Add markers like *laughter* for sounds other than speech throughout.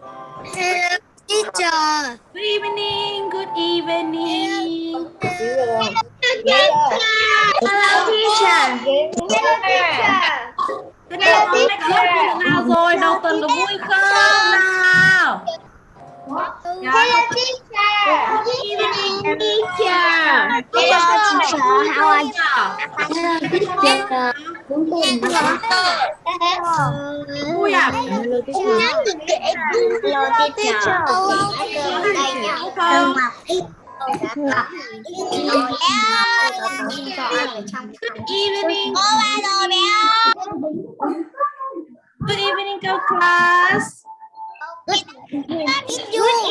Hello, teacher. Good evening. Good evening. Hello, teacher. Cái nào hôm nay có nào rồi? Đầu tuần có vui không? Nào. Dạ. Hello, teacher. Evening, teacher. Hello, teacher. How are you? Hello. Teacher. Vui à? Hello, teacher. Đúng không? Good evening. Good evening, go class. Good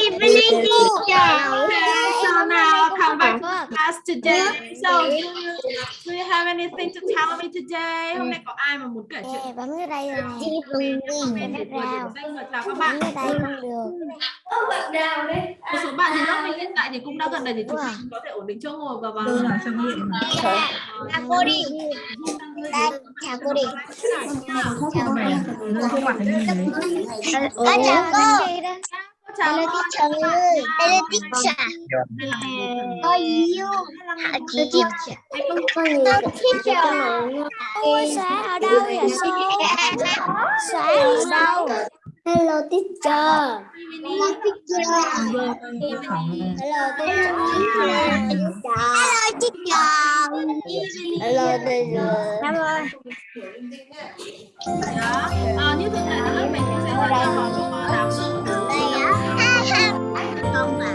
evening, teacher. So now come back to class today. So do you, do you have anything to tell me today? Hôm nay có ai mà muốn kể chuyện bấm cái đây rồi comment để Bấm tôi vào. điểm danh chào các Bấm bạn. đây không được. Một số bạn thì lớp mình hiện tại thì cũng đã gần đây thì chúng ta có thể ổn định chỗ ngồi và vào. Chào cô đi. Đây, chào cô đi. Chào cô. Có chào cô. Chào Hello, con. teacher. Hello, teacher. How are you? Hello, teacher. Hello, teacher. Ôi, xóa ở đâu vậy cô? Xóa ở đâu? Hello, teacher. Hello, teacher. Hello, teacher. Hello, teacher. Năm ơi. Đó. Ờ, như thường lệ thì lớp mình thì sẽ hỏi câu hỏi nào Đây á. Không phải.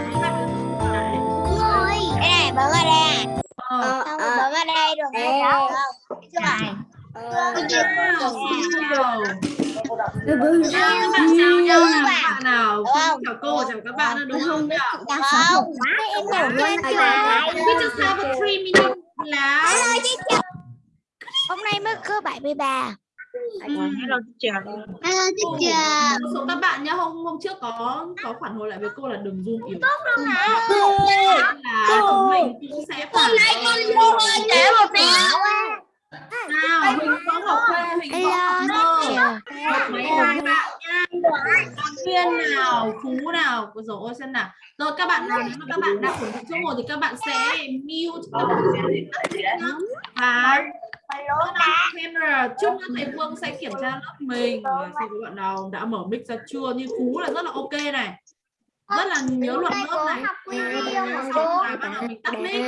Ôi. Cái này bấm vào đây. Ờ, Không, bấm vào đây không? Không. Cái này. Wow. Chào các bạn chào nhau nào các bạn nào chào cô chào các bạn đúng không nào Không. Em ngủ lên we just have a three minute class Hôm nay mới có 73. Hello, teacher. Hello teacher. một số các bạn nhá hôm hôm trước có có phản hồi lại với cô là đừng zoom yếu là chúng mình cũng sẽ phản hồi Để một tí. Nào huỳnh có ngọc khuê huỳnh có ngọc mấy hai bạn nha. Duyên nào phú nào Ôi dồi ôi xem nào. Rồi các bạn nào nếu mà các bạn đang ổn định chỗ ngồi thì các bạn sẽ mute các bạn sẽ nhá. và camera. Chúc cho thầy Vương sẽ kiểm tra lớp mình. Xem các bạn nào đã mở mic ra chưa. Như phú là rất là ok này rất là nhớ luật lớp này. và bạn nào mình tắt mic.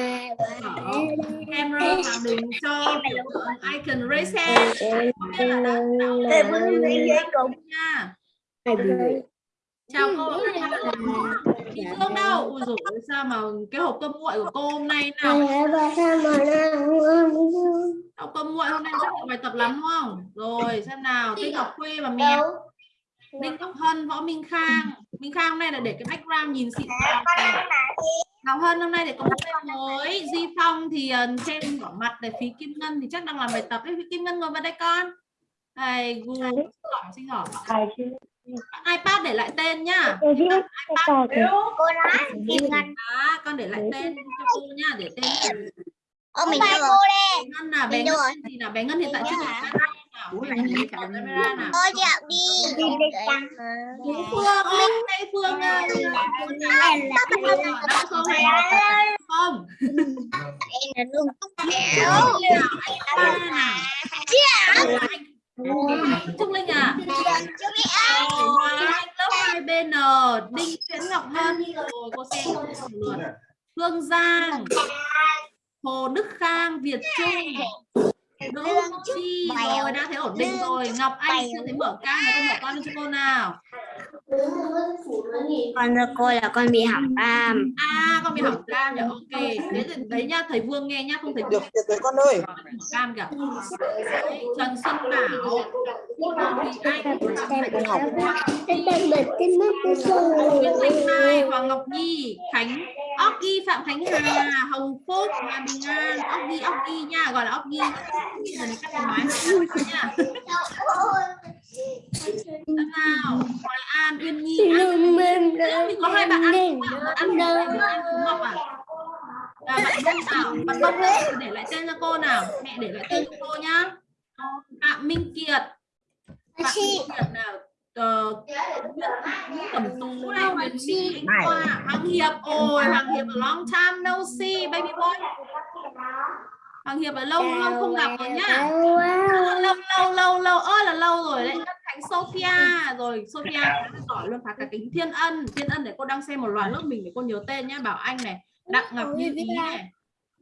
mở camera và đừng cho biểu tượng icon raise hand nghĩa là đã định nha. chào cô chị Phương đâu? Ui dồi ôi, sao mà cái hộp cơm nguội của cô hôm nay nào hộp cơm nguội hôm nay rất là bài tập lắm đúng không? Rồi xem nào Tinh Ngọc Khuê và mèo Đinh Ngọc Hân Võ Minh Khang Minh Khang hôm nay là để cái background nhìn xịn. Ngọc Hân hôm nay để có một tên mới Di Phong thì uh, trên bỏ mặt để phí Kim Ngân thì chắc đang làm bài tập ấy. Phí Kim Ngân ngồi vào đây con. Gu xin hỏi xin hỏi iPad để lại tên nhá. Cô nói Kim Ngân. à, con để lại tên cho cô nhá để tên Ô mình đâu rồi? bé Ngân là bé Ngân gì nào bé Ngân hiện tại chưa Camera nào camera nào Cô dạo đi. Phương Linh đây Phương ơi không Em là luôn. Trúc Linh à lớp 2BN Đinh Nguyễn Ngọc Hân cô xem một lượt Phương Giang Hồ Đức Khang Việt Trung Đỗ Ngọc Chi rồi đã thấy ổn định rồi. Ngọc Anh chưa thấy mở cam mà con mở con lên cho cô nào. Con thưa cô là con bị hỏng cam. à con bị hỏng cam nhỉ? Ok thế thì đấy nhá thầy Vương nghe nhá không thầy được được rồi con ơi. Cam kìa. Trần Xuân Bảo. Hoàng Ngọc Nhi Khánh Ốc Ghi Phạm Khánh Hà Hồng Phúc Hà Bình An. Ốc Ghi Ốc Ghi nha gọi là Ốc Ghi giờ này cắt cái máy nha. Nào? Hoài An Uyên Nhi An mình có hai bạn ăn ăn ăn ăn cúng ngọc à à, bạn Bông nào bạn Bông ơi, để lại tên cho cô nào? Mẹ để lại tên cho cô nhá. Phạm Minh Kiệt. Phạm Minh Kiệt nào? Ờ, Nguyễn Cẩm Tú này, Thị Anh Khoa, Hoàng Hiệp. Ôi, Hoàng Hiệp a long time no see, baby boy. Hoàng Hiệp là lâu lâu không gặp rồi nhá. Lâu lâu lâu lâu ơi là lâu rồi đấy. Đất Khánh Sophia rồi Sophia là giỏi luôn phá cả kính Thiên Ân. Thiên Ân để cô đang xem một loạt lớp mình để cô nhớ tên nhá. Bảo Anh này, Đặng Ngọc Như Ý này.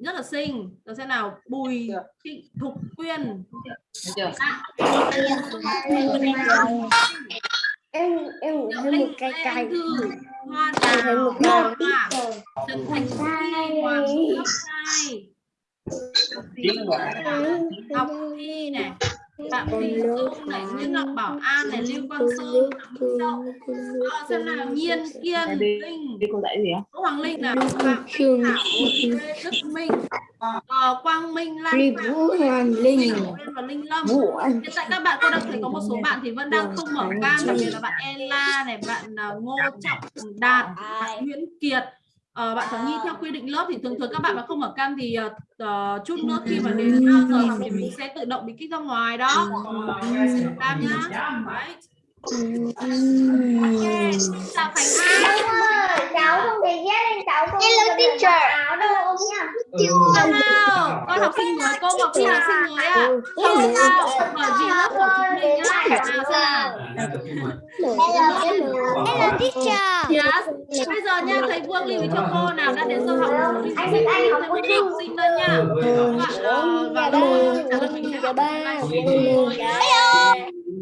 Rất là xinh. Rồi xem nào, Bùi Thị Thục Quyên. Được. Chưa? em em ngủ thêm một cây Anh Thư, Hoa Đào, Hoa, Trần Thành Duy, Hoàng Ngọc Thi này, Phạm Thị Dung này, Nguyễn Ngọc Bảo An này, Lưu Quang Sơn. Ờ, xem nào, Nhiên Kiên, Linh? Đỗ Hoàng Linh này, Phạm Thanh Thảo, Lê Đức Minh, ờ, Quang Minh, Lan Vũ Hoàng Linh. Và Linh Lâm. Vũ Anh Hiện tại các bạn cô đang thấy có một số bạn thì vẫn đang không mở cam đặc biệt là bạn Ella này, bạn à, Ngô Trọng Đạt, bạn Nguyễn Kiệt. Ờ, bạn Thảo Nhi theo quy định lớp thì thường thường các bạn mà không mở cam thì ờ, chút nữa khi mà đến uh, giờ thì mình sẽ tự động bị kích ra ngoài đó. Cam nhá. Đấy. Khánh An. cháu không thể ghét lên cháu không Hello teacher áo đâu nha Nào, con học sinh mới, cô Ngọc Thi học sinh mới ạ. Không sao, bởi vì lớp của chúng mình nhá. Nào hello hello hello teacher Yes. Bây giờ nha, thầy Vương lưu ý cho cô nào đã đến giờ học rồi thì Anh biết anh học học sinh nữa nha. Các bạn ờ, vào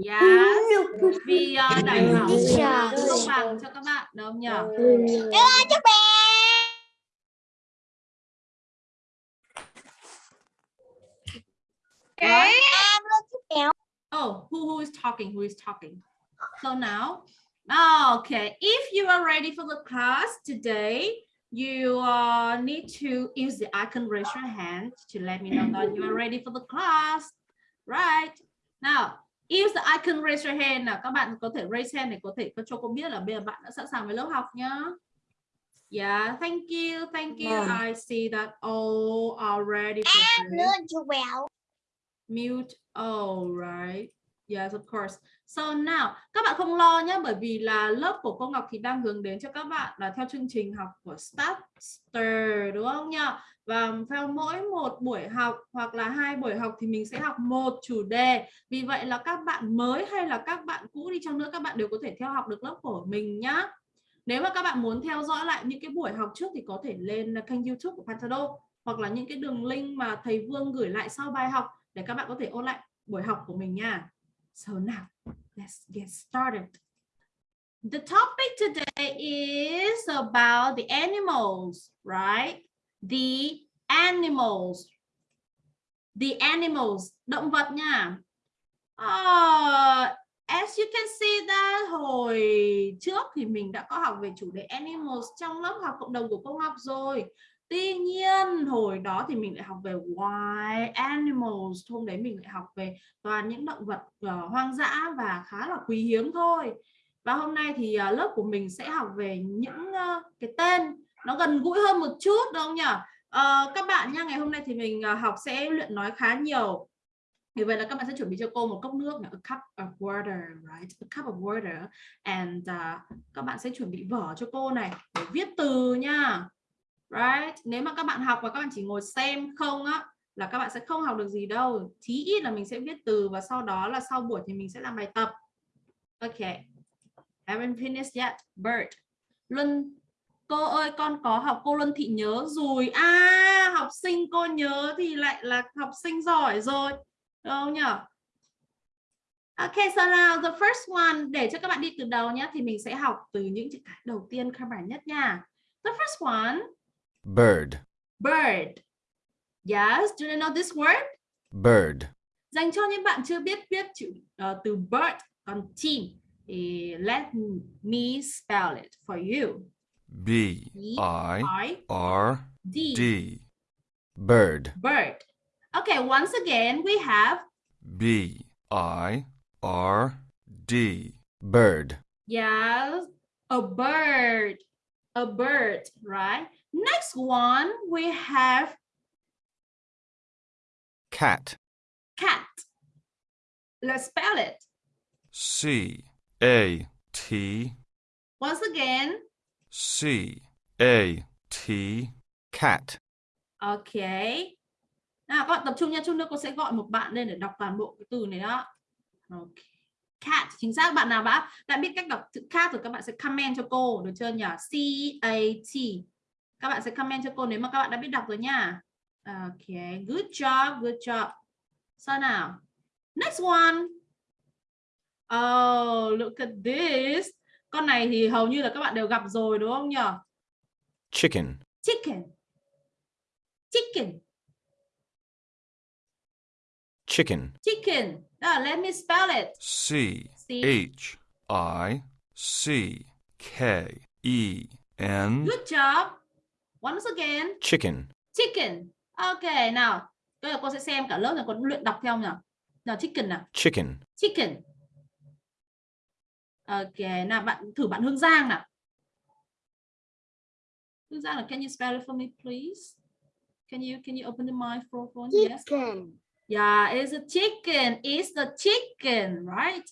Yes. Vì ờ, đảm bảo Teacher. công bằng cho các bạn đúng không nhỉ? bé em luôn chúc béo Oh, who who is talking? Who is talking? So now, okay, if you are ready for the class today, you uh, need to use the icon raise your hand to let me know that you are ready for the class. Right. Now, use the icon raise your hand. Nào, các bạn có thể raise hand để có thể cho cô biết là bây giờ bạn đã sẵn sàng với lớp học nhá. Yeah, thank you, thank you. Vâng. I see that all are ready mute oh right yes of course so now các bạn không lo nhé bởi vì là lớp của cô Ngọc thì đang hướng đến cho các bạn là theo chương trình học của Starter đúng không nhỉ và theo mỗi một buổi học hoặc là hai buổi học thì mình sẽ học một chủ đề vì vậy là các bạn mới hay là các bạn cũ đi chăng nữa các bạn đều có thể theo học được lớp của mình nhá nếu mà các bạn muốn theo dõi lại những cái buổi học trước thì có thể lên kênh YouTube của Pantado hoặc là những cái đường link mà thầy Vương gửi lại sau bài học để các bạn có thể ôn lại buổi học của mình nha. So now, let's get started. The topic today is about the animals, right? The animals. The animals, động vật nha. Uh, as you can see that hồi trước thì mình đã có học về chủ đề animals trong lớp học cộng đồng của công học rồi. Tuy nhiên hồi đó thì mình lại học về wild animals, hôm đấy mình lại học về toàn những động vật uh, hoang dã và khá là quý hiếm thôi. Và hôm nay thì uh, lớp của mình sẽ học về những uh, cái tên nó gần gũi hơn một chút đúng không nhỉ? à, các bạn nha, ngày hôm nay thì mình à, học sẽ luyện nói khá nhiều. Vì vậy là các bạn sẽ chuẩn bị cho cô một cốc nước, a cup of water, right? A cup of water. And uh, các bạn sẽ chuẩn bị vở cho cô này để viết từ nha right nếu mà các bạn học và các bạn chỉ ngồi xem không á là các bạn sẽ không học được gì đâu chí ít là mình sẽ viết từ và sau đó là sau buổi thì mình sẽ làm bài tập ok haven't finished yet bird Luân cô ơi con có học cô Luân Thị nhớ rồi à học sinh cô nhớ thì lại là học sinh giỏi rồi đúng không nhỉ Ok, so now the first one để cho các bạn đi từ đầu nhé thì mình sẽ học từ những chữ cái đầu tiên cơ bản nhất nha. The first one Bird. bird. Yes, do you know this word? Bird. Dành cho những bạn chưa biết viết chữ uh, từ bird còn team thì let me spell it for you. B I I R D D. Bird. bird. Okay, once again we have B I R D. Bird. yes, a bird. A bird, right? Next one we have Cat. cat. Let's spell it. C A T Once again. C A T cat. Ok. Nào các bạn tập trung nha, chút nữa cô sẽ gọi một bạn lên để đọc toàn bộ cái từ này đó. Ok. Cat, chính xác bạn nào đã đã biết cách đọc chữ cat rồi các bạn sẽ comment cho cô được chưa nhỉ? C A T. Các bạn sẽ comment cho cô nếu mà các bạn đã biết đọc rồi nha. Ok, good job, good job. Sao nào? Next one. Oh, look at this. Con này thì hầu như là các bạn đều gặp rồi đúng không nhỉ? Chicken. Chicken. Chicken. Chicken. Chicken. Now let me spell it. C C. H I C K E N. Good job. Once again. Chicken. Chicken. Ok, nào. Bây giờ cô sẽ xem cả lớp này có luyện đọc theo nào. Nào chicken nào. Chicken. Chicken. Ok, nào bạn thử bạn Hương Giang nào. Hương Giang nào, can you spell it for me please? Can you can you open the microphone? Yes. Chicken. Yeah, it's a chicken. It's the chicken, right?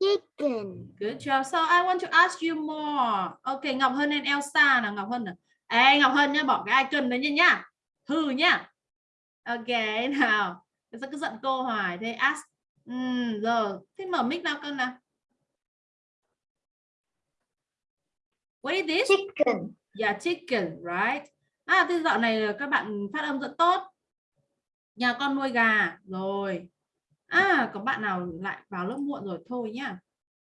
Chicken. Good job. So I want to ask you more. Okay, Ngọc Hân and Elsa nào, Ngọc Hân nào. Ê, Ngọc Hân nhá, bỏ cái icon đấy nha nhá. Hừ nhá. Ok, nào. Sao cứ giận cô hoài thế ask. Ừm, rồi, thế mở mic nào con nào. What is this? Chicken. Yeah, chicken, right? À, thế dạo này các bạn phát âm rất tốt. Nhà con nuôi gà rồi. À, có bạn nào lại vào lớp muộn rồi thôi nhá.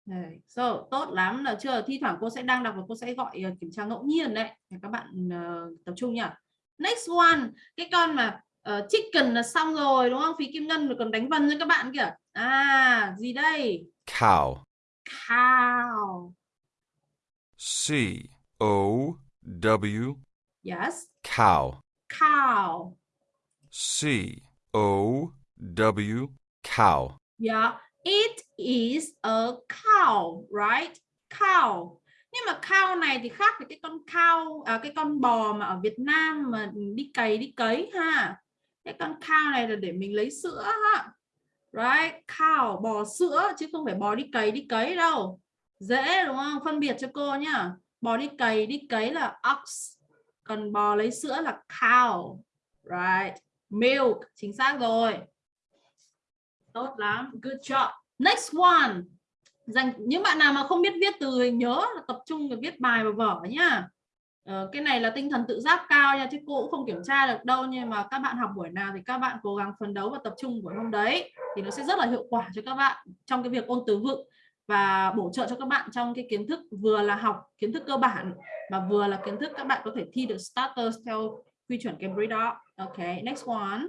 Đấy, so, tốt lắm là chưa thi thoảng cô sẽ đang đọc và cô sẽ gọi ờ, kiểm tra ngẫu nhiên đấy để các bạn ờ, tập trung nhá next one cái con mà ờ, chicken là xong rồi đúng không phí kim ngân còn đánh vần cho các bạn kìa à gì đây Cow. cow C O W. yes Cow. cow C O W. Cow. yeah it is a cow right cow nhưng mà cow này thì khác với cái con cow à, cái con bò mà ở Việt Nam mà đi cày đi cấy ha cái con cow này là để mình lấy sữa ha right cow bò sữa chứ không phải bò đi cày đi cấy đâu dễ đúng không? Phân biệt cho cô nhá. Bò đi cày đi cấy là ox. Còn bò lấy sữa là cow. Right. Milk. Chính xác rồi. Tốt lắm. Good job. Next one. Dành những bạn nào mà không biết viết từ thì nhớ là tập trung và viết bài và vở nhá. Ờ, cái này là tinh thần tự giác cao nha chứ cô cũng không kiểm tra được đâu nhưng mà các bạn học buổi nào thì các bạn cố gắng phấn đấu và tập trung buổi hôm đấy thì nó sẽ rất là hiệu quả cho các bạn trong cái việc ôn từ vựng và bổ trợ cho các bạn trong cái kiến thức vừa là học kiến thức cơ bản mà vừa là kiến thức các bạn có thể thi được starters theo quy chuẩn Cambridge đó. Ok, next one.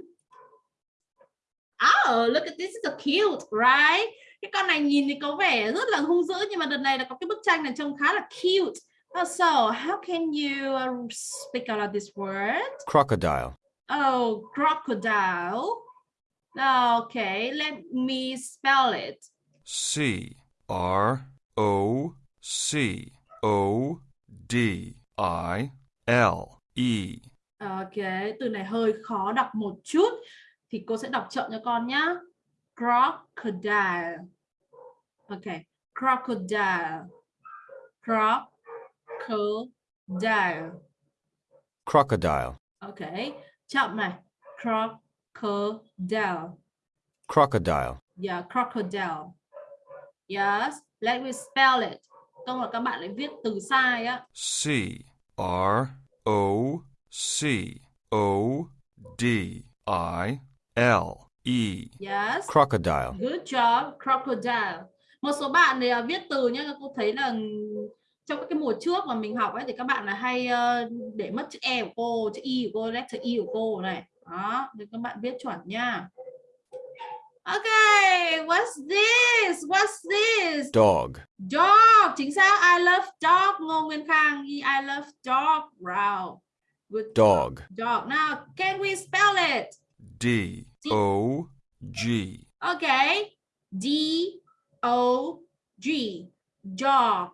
Oh, look at this is a cute, right? Cái con này nhìn thì có vẻ rất là hung dữ nhưng mà đợt này là có cái bức tranh này trông khá là cute. Oh, so, how can you uh, speak out this word? Crocodile. Oh, crocodile. Okay, let me spell it. C R O C O D I L E. Ok, từ này hơi khó đọc một chút thì cô sẽ đọc chậm cho con nhá. Crocodile. Ok, crocodile. Crocodile. Crocodile. Ok, chậm này. Crocodile. Crocodile. Yeah, crocodile. Yes, let me spell it. Không là các bạn lại viết từ sai á. C R O C O D I L E. Yes. Crocodile. Good job, crocodile. Một số bạn thì à, viết từ nhá, cô thấy là trong các cái mùa trước mà mình học ấy thì các bạn là hay ờ, để mất chữ e của cô, chữ y của cô, letter e của cô này. Đó, thì các bạn viết chuẩn nha. Okay, what's this? What's this? Dog. Dog, chính xác. I love dog. Ngô Nguyên Khang, I love dog. Wow. Good Dog. dog. Now, can we spell it? D O G. Okay. D O G. Dog.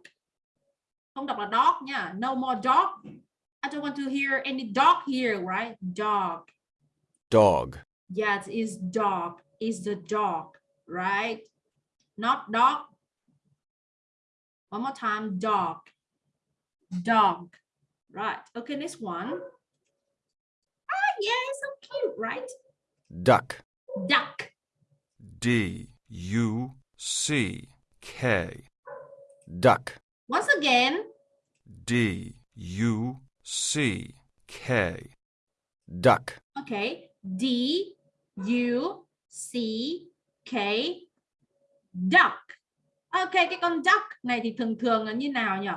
Không đọc là dog nha. No more dog. I don't want to hear any dog here, right? Dog. Dog. Yes, is dog. Is the dog, right? Not dog. One more time, dog. Dog. Right. Okay, next one. Ah, yeah, so cute, right? duck, Duck. D U C K, duck, Once again, D U C K, duck, okay. D U C K duck. Ok, cái con duck này thì thường thường là như nào nhỉ?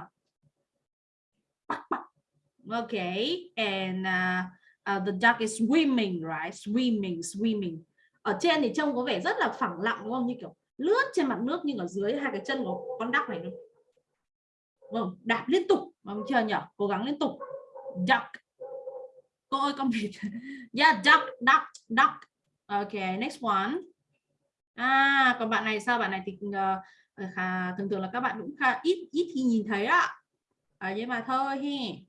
Ok. Okay, and uh, uh, the duck is swimming, right? Swimming, swimming. Ở trên thì trông có vẻ rất là phẳng lặng đúng không? Như kiểu lướt trên mặt nước nhưng ở dưới hai cái chân của con duck này đúng không? Đạp liên tục, mong chưa nhỉ? Cố gắng liên tục. Duck. Cô ơi con vịt. *laughs* Yeah, duck, duck, duck. Okay, next one. À, còn bạn này sao? Bạn này thì uh, khá, thường thường là các bạn cũng khá ít ít khi nhìn thấy ạ. À, nhưng mà thôi hi.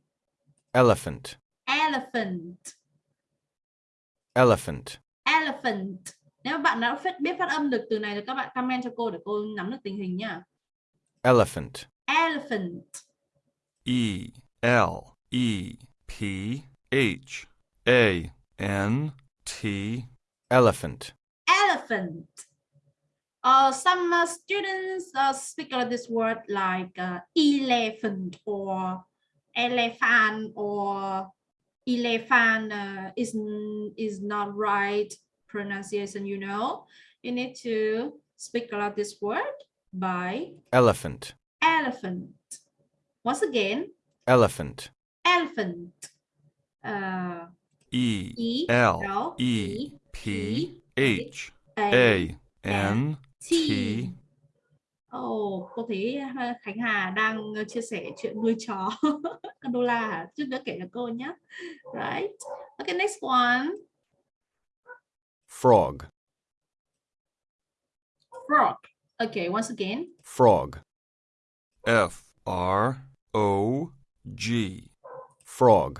elephant, Elephant, elephant, elephant. Nếu bạn đã phát, biết phát âm được từ này thì các bạn comment cho cô để cô nắm được tình hình nhá. elephant, Elephant, E L E P H A N T, elephant, elephant. Uh, some uh, students uh, speak of this word like uh, elephant or elephant or elephant uh, is is not right pronunciation. You know, you need to speak out this word by elephant, elephant. Once again, elephant, elephant. Uh, E E L L E P H A N T, Ồ, cô thấy ha, Khánh Hà đang chia sẻ chuyện nuôi chó *laughs* con đô la? Chút nữa kể cho cô nhé. Right. Okay, next one. frog, Frog. Okay, once again. frog, F R O G, frog,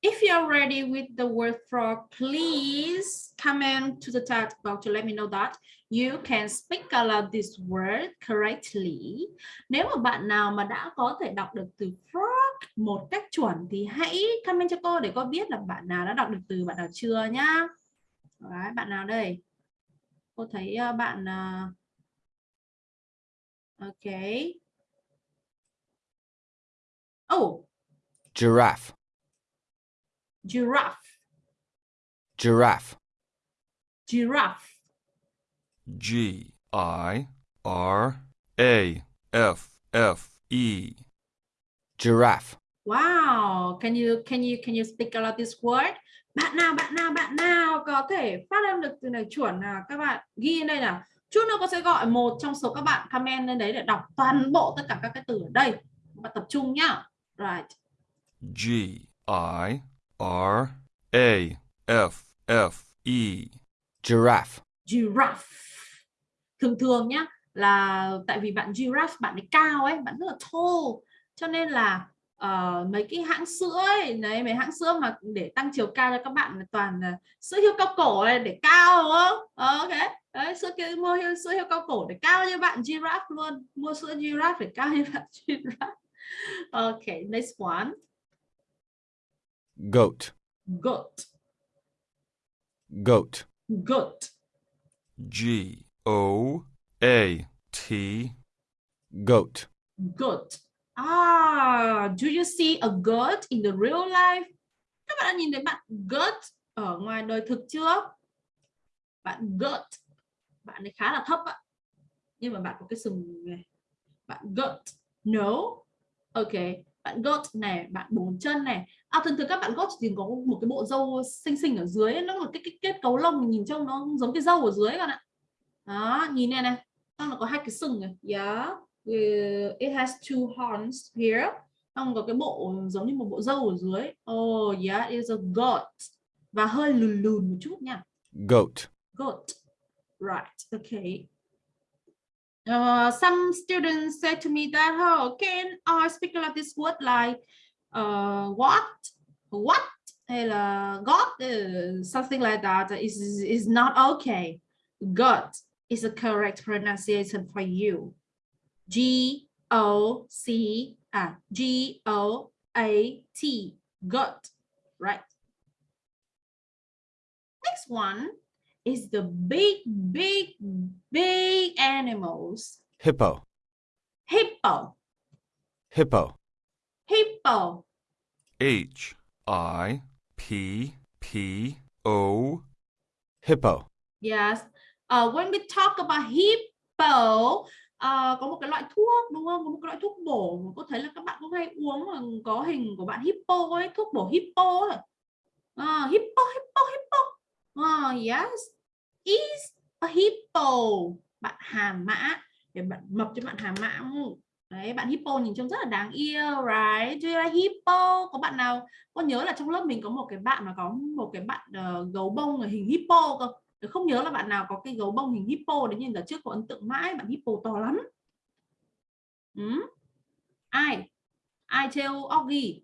If you're ready with the word frog, please comment to the chat box to let me know that you can speak aloud this word correctly. Nếu mà bạn nào mà đã có thể đọc được từ frog một cách chuẩn thì hãy comment cho cô để cô biết là bạn nào đã đọc được từ bạn nào chưa nhá. Đấy, bạn nào đây? Cô thấy ờ, bạn ờ, Ok. Oh, giraffe, giraffe. giraffe, Giraffe. G I R A F F E, giraffe, Wow, can you can you can you speak aloud this word? Bạn nào bạn nào bạn nào có thể phát âm được từ này chuẩn nào các bạn ghi lên đây nào. Chút nữa cô sẽ gọi một trong số các bạn comment lên đấy để đọc toàn bộ tất cả các cái từ ở đây. Các bạn tập trung nhá. Right. G I R A F F E, giraffe, Giraffe. Thường thường nhá là tại vì bạn giraffe bạn ấy cao ấy, bạn rất là tall cho nên là ờ, mấy cái hãng sữa ấy, đấy mấy hãng sữa mà để tăng chiều cao cho các bạn là toàn là sữa hiêu cao cổ này để cao đúng không? Ờ, ok. Đấy, sữa kia mua hiêu, sữa hiêu cao cổ để cao như bạn giraffe luôn. Mua sữa giraffe để cao như *laughs* bạn giraffe. Ok, next one. Goat, Goat. goat, Goat. G O A T, goat, goat. Ah, do you see a goat in the real life? Các bạn đã nhìn thấy bạn goat ở ngoài đời thực chưa? Bạn goat, bạn ấy khá là thấp ạ. Nhưng mà bạn có cái sừng này. Bạn goat. No. Ok. Bạn goat này, bạn bốn chân này. À thường thường các bạn goat thì có một cái bộ râu xinh xinh ở dưới, nó là cái, cái kết cấu lông nhìn trông nó giống cái râu ở dưới các bạn ạ. Đó, nhìn này này. Nó có hai cái sừng này. Yeah. Uh, it has two horns here. Xong có cái bộ giống như một bộ râu ở dưới. Oh yeah, it is a goat. Và hơi lùn lùn một chút nha. goat, Goat. Right. Okay. Uh, some students said to me that, oh, can I speak like this word like uh, what, what, hay là God, uh, something like that is is not okay. God is a correct pronunciation for you. G O C à G O A T God, right next one is the big big big animals. Hippo, hippo. Hippo, hippo. H I P P O, hippo, yes. Uh, when we talk about hippo ờ, có một cái loại thuốc đúng không? Có một cái loại thuốc bổ mà có thấy là các bạn có hay uống mà có hình của bạn hippo ấy thuốc bổ hippo ấy. Ờ, hippo hippo hippo. Ờ, yes is a hippo. Bạn hà mã. Để bạn mập cho bạn hà mã đấy bạn hippo nhìn trông rất là đáng yêu right? Do you like hippo? Có bạn nào có nhớ là trong lớp mình có một cái bạn mà có một cái bạn uh, gấu bông ở hình hippo cơ Tôi không nhớ là bạn nào có cái gấu bông hình hippo đấy nhưng ở trước có ấn tượng mãi bạn hippo to lắm. Ừ? ai? Ai treo Oggy?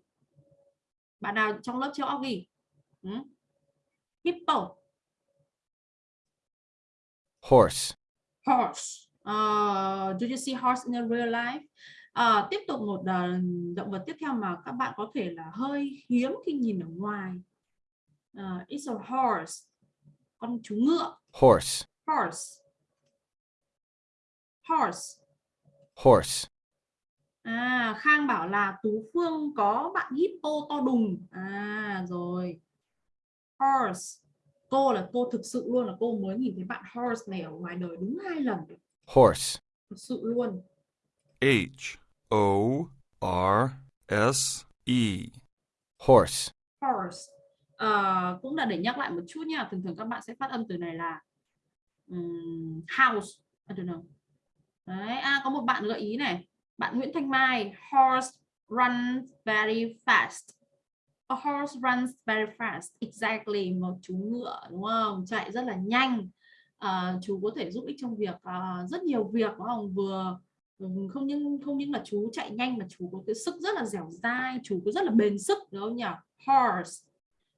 Bạn nào trong lớp treo Oggy? Ừ? hippo horse, horse. Uh, do you see horse in a real life? Ờ, tiếp tục một ờ, động vật tiếp theo mà các bạn có thể là hơi hiếm khi nhìn ở ngoài. Ờ, it's a horse. Con chú ngựa. Horse, horse. Horse. Horse, à Khang bảo là Tú Phương có bạn hippo to đùng. À rồi. Horse cô là cô thực sự luôn là cô mới nhìn thấy bạn horse này ở ngoài đời đúng hai lần. Horse, thực sự luôn. H O R S E, horse, horse Ờ, cũng là để nhắc lại một chút nha thường thường các bạn sẽ phát âm từ này là ừm, house. I don't know. Đấy à, có một bạn gợi ý này. Bạn Nguyễn Thanh Mai horse runs very fast a horse runs very fast. Exactly một chú ngựa đúng không? Chạy rất là nhanh. Ờ, chú có thể giúp ích trong việc ờ, rất nhiều việc đúng không? Vừa ừ, không những không những là chú chạy nhanh mà chú có cái sức rất là dẻo dai chú có rất là bền sức đúng không nhỉ? Horse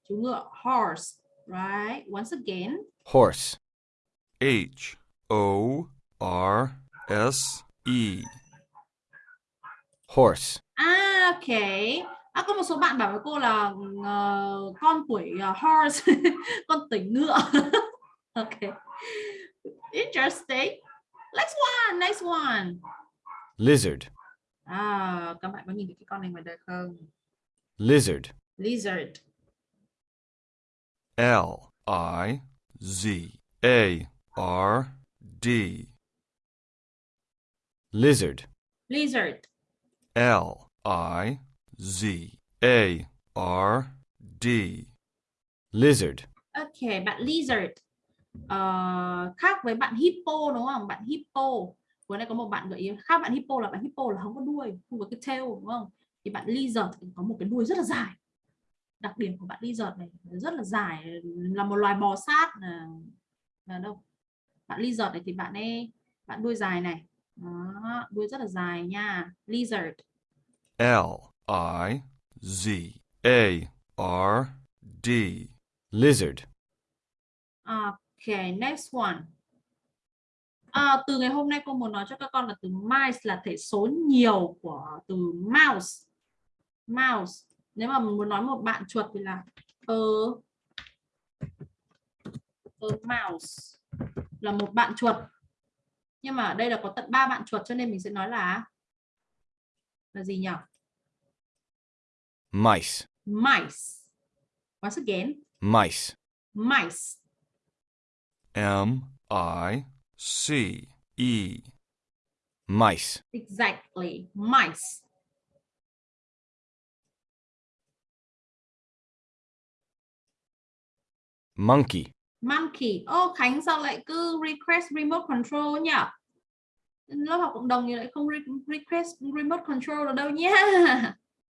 chú ngựa horse right? Once again. Horse, H O R S E, horse, à ok à, có một số bạn bảo với cô là ờ, con tuổi ờ, horse *laughs* con tuổi ngựa. *laughs* Ok. Interesting. Next one next one. Lizard, à các bạn có nhìn thấy cái con này ngoài đời không? Lizard, lizard. L I Z A R D, lizard, lizard. L I Z A R D, lizard, ok bạn lizard. Ờ, khác với bạn hippo đúng không? Bạn hippo. Vừa nãy có một bạn gợi ý. Khác bạn hippo là bạn hippo là không có đuôi không có cái tail đúng không? Thì bạn lizard thì có một cái đuôi rất là dài. Đặc điểm của bạn lizard này rất là dài là một loài bò sát là, là đâu? Bạn lizard này thì bạn ấy bạn đuôi dài này. Đó, đuôi rất là dài nha. Lizard. L I Z A R D, lizard, ok next one. À, từ ngày hôm nay cô muốn nói cho các con là từ mice là thể số nhiều của từ mouse. Mouse. Nếu mà muốn nói một bạn chuột thì là a, a mouse là một bạn chuột. Nhưng mà ở đây là có tận ba bạn chuột cho nên mình sẽ nói là là gì nhỉ mice, mice. Once again. Mice, mice. M I C E, mice, exactly. Mice. Monkey, monkey. Ô Khánh sao lại cứ request remote control nhỉ? Lớp học cộng đồng thì lại không re- request remote control đâu nhá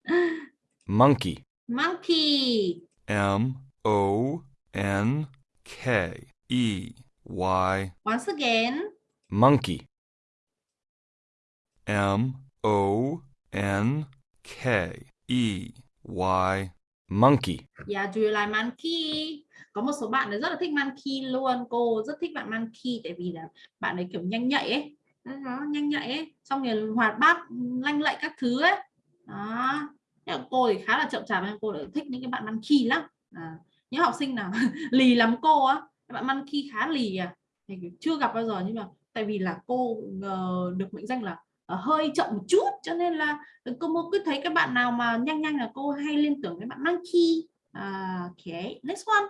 *laughs* monkey, monkey. M O N K E Y, once again. Monkey, M O N K E Y, monkey, yeah do you like monkey? Có một số bạn ấy rất là thích monkey luôn. Cô rất thích bạn monkey tại vì là bạn ấy kiểu nhanh nhạy ấy. Nó nhanh nhạy ấy. xong rồi hoạt bát lanh lạy các thứ ấy. Đó cô thì khá là chậm chạp cô lại thích những cái bạn monkey lắm. À, những học sinh nào *laughs* lì lắm cô á. Các bạn monkey khá lì à. Thì chưa gặp bao giờ nhưng mà tại vì là cô uh, được mệnh danh là uh, hơi chậm một chút cho nên là cô cứ thấy các bạn nào mà nhanh nhanh là cô hay liên tưởng với bạn monkey. Uh, ok next one.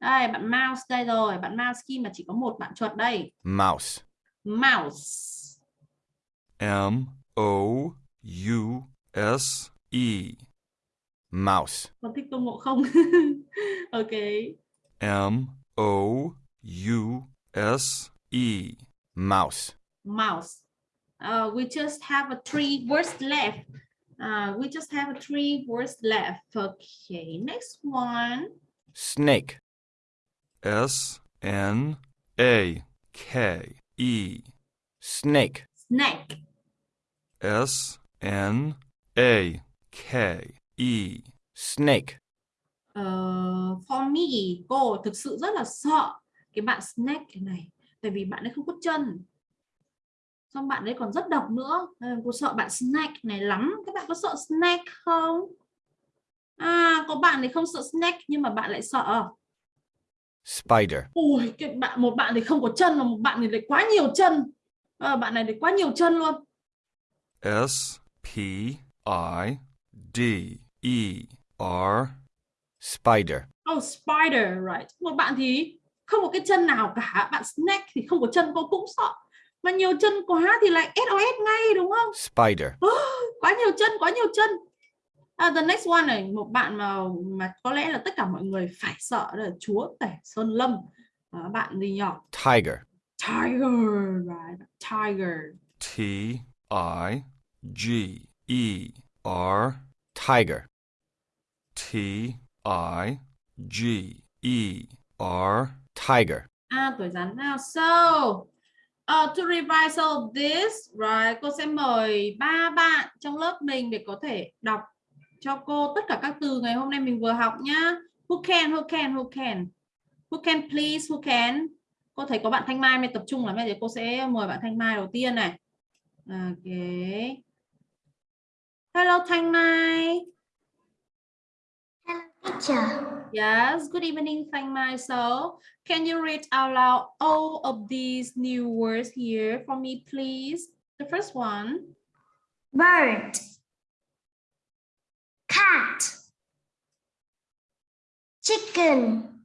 Đây bạn mouse đây rồi. Bạn mouse khi mà chỉ có một bạn chuột đây. Mouse. mouse. M O U S E. Mouse. con thích tôn ngộ không *laughs* ok M O U S E. Mouse. mouse. Uh, we just have a three words left. Uh, we just have a three words left. Okay, next one. Snake. S N A K E. Snake. Snake. S N A K E. Snake. Uh, for me, cô thực sự rất là sợ cái bạn snake này. Tại vì bạn ấy không có chân. Xong bạn ấy còn rất độc nữa. Nên cô sợ bạn snake này lắm. Các bạn có sợ snake không? À, có bạn thì không sợ snake nhưng mà bạn lại sợ. Spider. Ui, cái bạn một bạn thì không có chân mà một bạn thì lại quá nhiều chân. Ờ, bạn này thì quá nhiều chân luôn. S P I D E R. Spider. Oh, spider, right. Một bạn thì không có cái chân nào cả. Bạn snake thì không có chân cô cũng sợ. Mà nhiều chân quá thì lại SOS ngay đúng không? Spider. *gasps* Quá nhiều chân, quá nhiều chân. À, the next one này, một bạn mà mà có lẽ là tất cả mọi người phải sợ là chúa tể Sơn Lâm. À, bạn gì nhỏ? Tiger. Tiger, right. Tiger. T I G E R. Tiger. T I G E R. Tiger. À, tuổi rắn nào? So, uh, to revise all of this, right, cô sẽ mời ba bạn trong lớp mình để có thể đọc cho cô tất cả các từ ngày hôm nay mình vừa học nhá. Who can, who can, who can? Who can please, who can? Cô thấy có bạn Thanh Mai mới tập trung lắm, bây giờ cô sẽ mời bạn Thanh Mai đầu tiên này. Ok. Hello Thanh Mai. Teacher. Yes, good evening, Thanh Mai. So, can you read out loud all of these new words here for me, please? The first one. Bird. Cat. Chicken.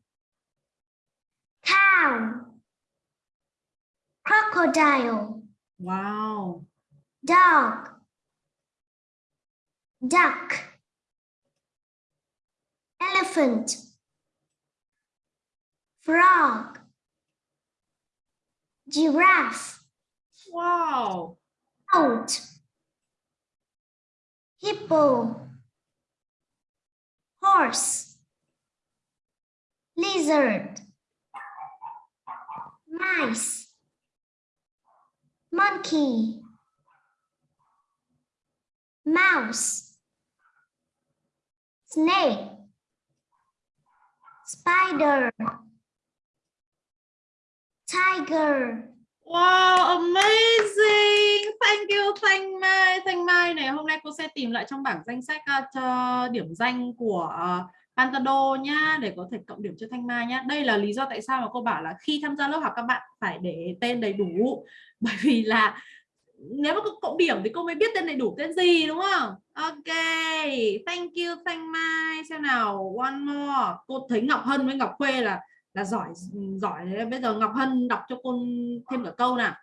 Cow. Crocodile. Wow. Dog. Duck. Elephant. Frog. Giraffe. Wow. Goat. Hippo. Horse. Lizard. Mice. Monkey. Mouse. Snake. Spider. Tiger. Wow, amazing. Thank you Thanh Mai. Thanh Mai này hôm nay cô sẽ tìm lại trong bảng danh sách uh, cho điểm danh của uh, Pantado nhá để có thể cộng điểm cho Thanh Mai nhá. Đây là lý do tại sao mà cô bảo là khi tham gia lớp học các bạn phải để tên đầy đủ *laughs* bởi vì là nếu mà cộng điểm thì cô mới biết tên đầy đủ tên gì đúng không? Ok, thank you thank Mai. Xem nào, one more. Cô thấy Ngọc Hân với Ngọc Khuê là là giỏi giỏi đấy. Bây giờ Ngọc Hân đọc cho cô thêm cả câu nào.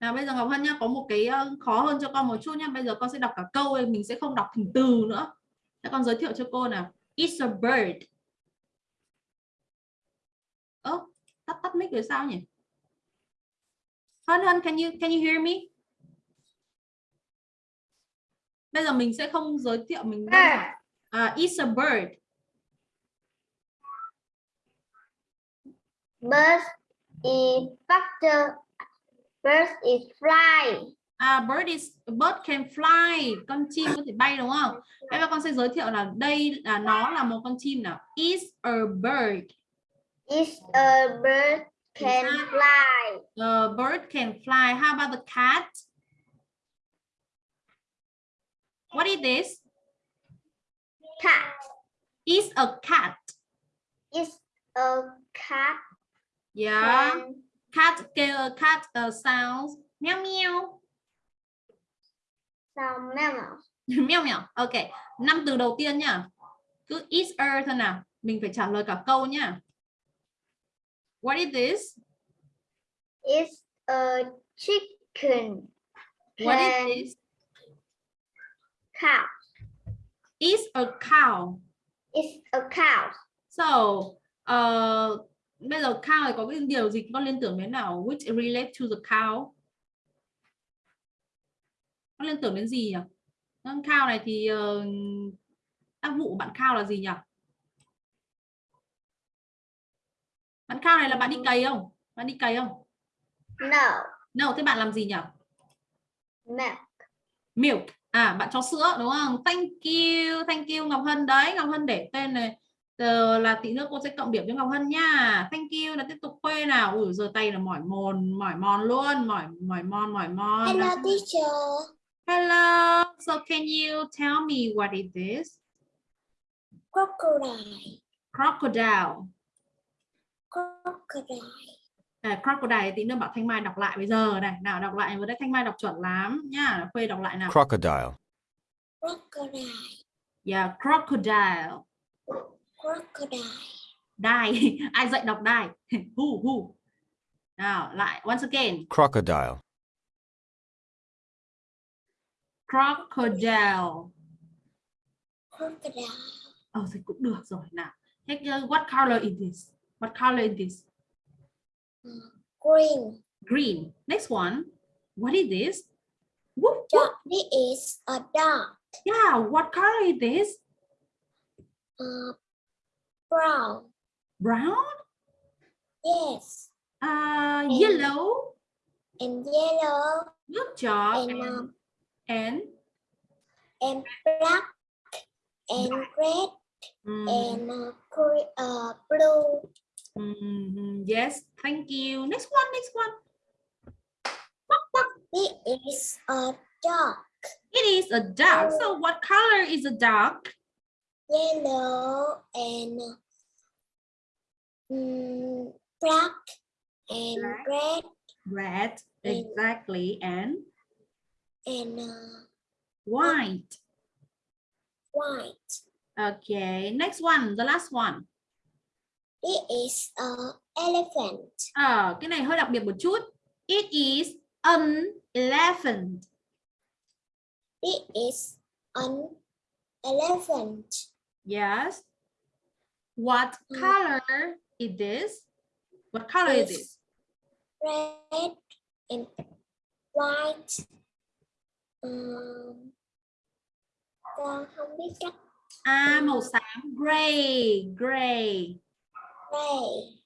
Nào bây giờ Ngọc Hân nhá, có một cái ờ, khó hơn cho con một chút nhá. Bây giờ con sẽ đọc cả câu, mình sẽ không đọc thành từ nữa. Thế con giới thiệu cho cô nào. It's a bird. Ơ, oh, tắt tắt mic rồi sao nhỉ? Hân Hân, can you can you hear me? Bây giờ mình sẽ không giới thiệu mình giản. Uh, it's a bird. Bird is factor. Bird is fly. À, bird is bird can fly. Con chim có thể bay đúng không? Bây giờ con sẽ giới thiệu là đây là nó là một con chim nào. Is a bird. Is a bird can fly. The bird can fly. How about the cat? What is this? Cat Is a cat. is a cat. Yeah. Cat kêu cat uh, sounds meow meow. sound mammal. meow meow. Ok. Năm từ đầu tiên nhá. Cứ is thôi nào. Mình phải trả lời cả câu nhá. What is this? Is a chicken. What is this? Cow. Is a cow. Is a cow. So, uh, bây giờ cow thì có cái điều gì con liên tưởng đến nào? Which relate to the cow? Con liên tưởng đến gì nhỉ? Con cow này thì uh, tác vụ của bạn cow là gì nhỉ? Bạn cow này là bạn đi cày không? Bạn đi cày không? No. No, thế bạn làm gì nhỉ? Milk. Milk. À, bạn cho sữa đúng không? Thank you, thank you Ngọc Hân đấy. Ngọc Hân để tên này Giờ là tí nữa cô sẽ cộng điểm cho Ngọc Hân nha. Thank you là tiếp tục khuê nào. Ui giờ tay là mỏi mòn, mỏi mòn luôn, mỏi mỏi mòn, mỏi mòn. Hello, teacher. Hello. So can you tell me what is this? Crocodile. Crocodile. Crocodile. À, crocodile tí nữa bảo Thanh Mai đọc lại bây giờ này. Nào đọc lại vừa đấy Thanh Mai đọc chuẩn lắm nhá. Khuê đọc lại nào. crocodile, Crocodile. Yeah, crocodile. Crocodile. Die. *laughs* Ai dạy đọc die? *laughs* who who? Nào lại once again. crocodile, Crocodile. Crocodile. Ờ thì cũng được rồi nào. Uh, what color is this? What color is this? Green. Green. Next one. What is this? Whoop, whoop. This is a dog. Yeah, what color is this? Uh, brown. Brown? Yes. Uh, Mm. yellow? And yellow. Good job. And And, um, and, and black. And red. mm, And uh, uh, blue. Mhm, yes, thank you. Next one, next one. Quack. This a duck. It is a duck. So what color is a duck? Yellow and mm, black and Black. red Red. Exactly. And and uh, white. white. Okay, next one, the last one. This is a elephant. Ờ, cái này hơi đặc biệt một chút. It is an elephant. This is an elephant. Yes. What Mm. color is this? What color is Is this? Red and white. Um, con không biết cách À, màu xám gray, gray.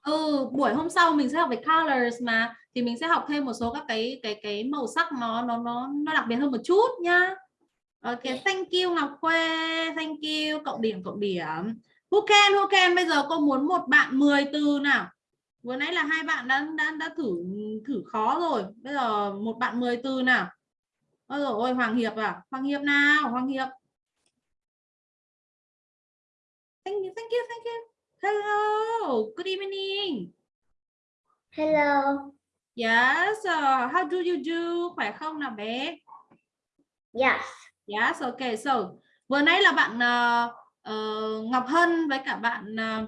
Ừ, buổi hôm sau mình sẽ học về colors mà thì mình sẽ học thêm một số các cái cái cái màu sắc nó nó nó nó đặc biệt hơn một chút nhá. Ok, Yeah. thank you Ngọc Khuê, thank you, cộng điểm cộng điểm. Who can, who can, bây giờ cô muốn một bạn 10 từ nào. Vừa nãy là hai bạn đã đã đã thử thử khó rồi. Bây giờ một bạn 10 từ nào. Ôi dồi ôi Hoàng Hiệp à, Hoàng Hiệp nào, Hoàng Hiệp. Thank you, thank you, thank you. Hello, good evening. Hello. Yes, uh, how do you do? Khỏe không nào bé? Yes. Yes, okay. So, vừa nãy là bạn ờ, ờ, Ngọc Hân với cả bạn ờ,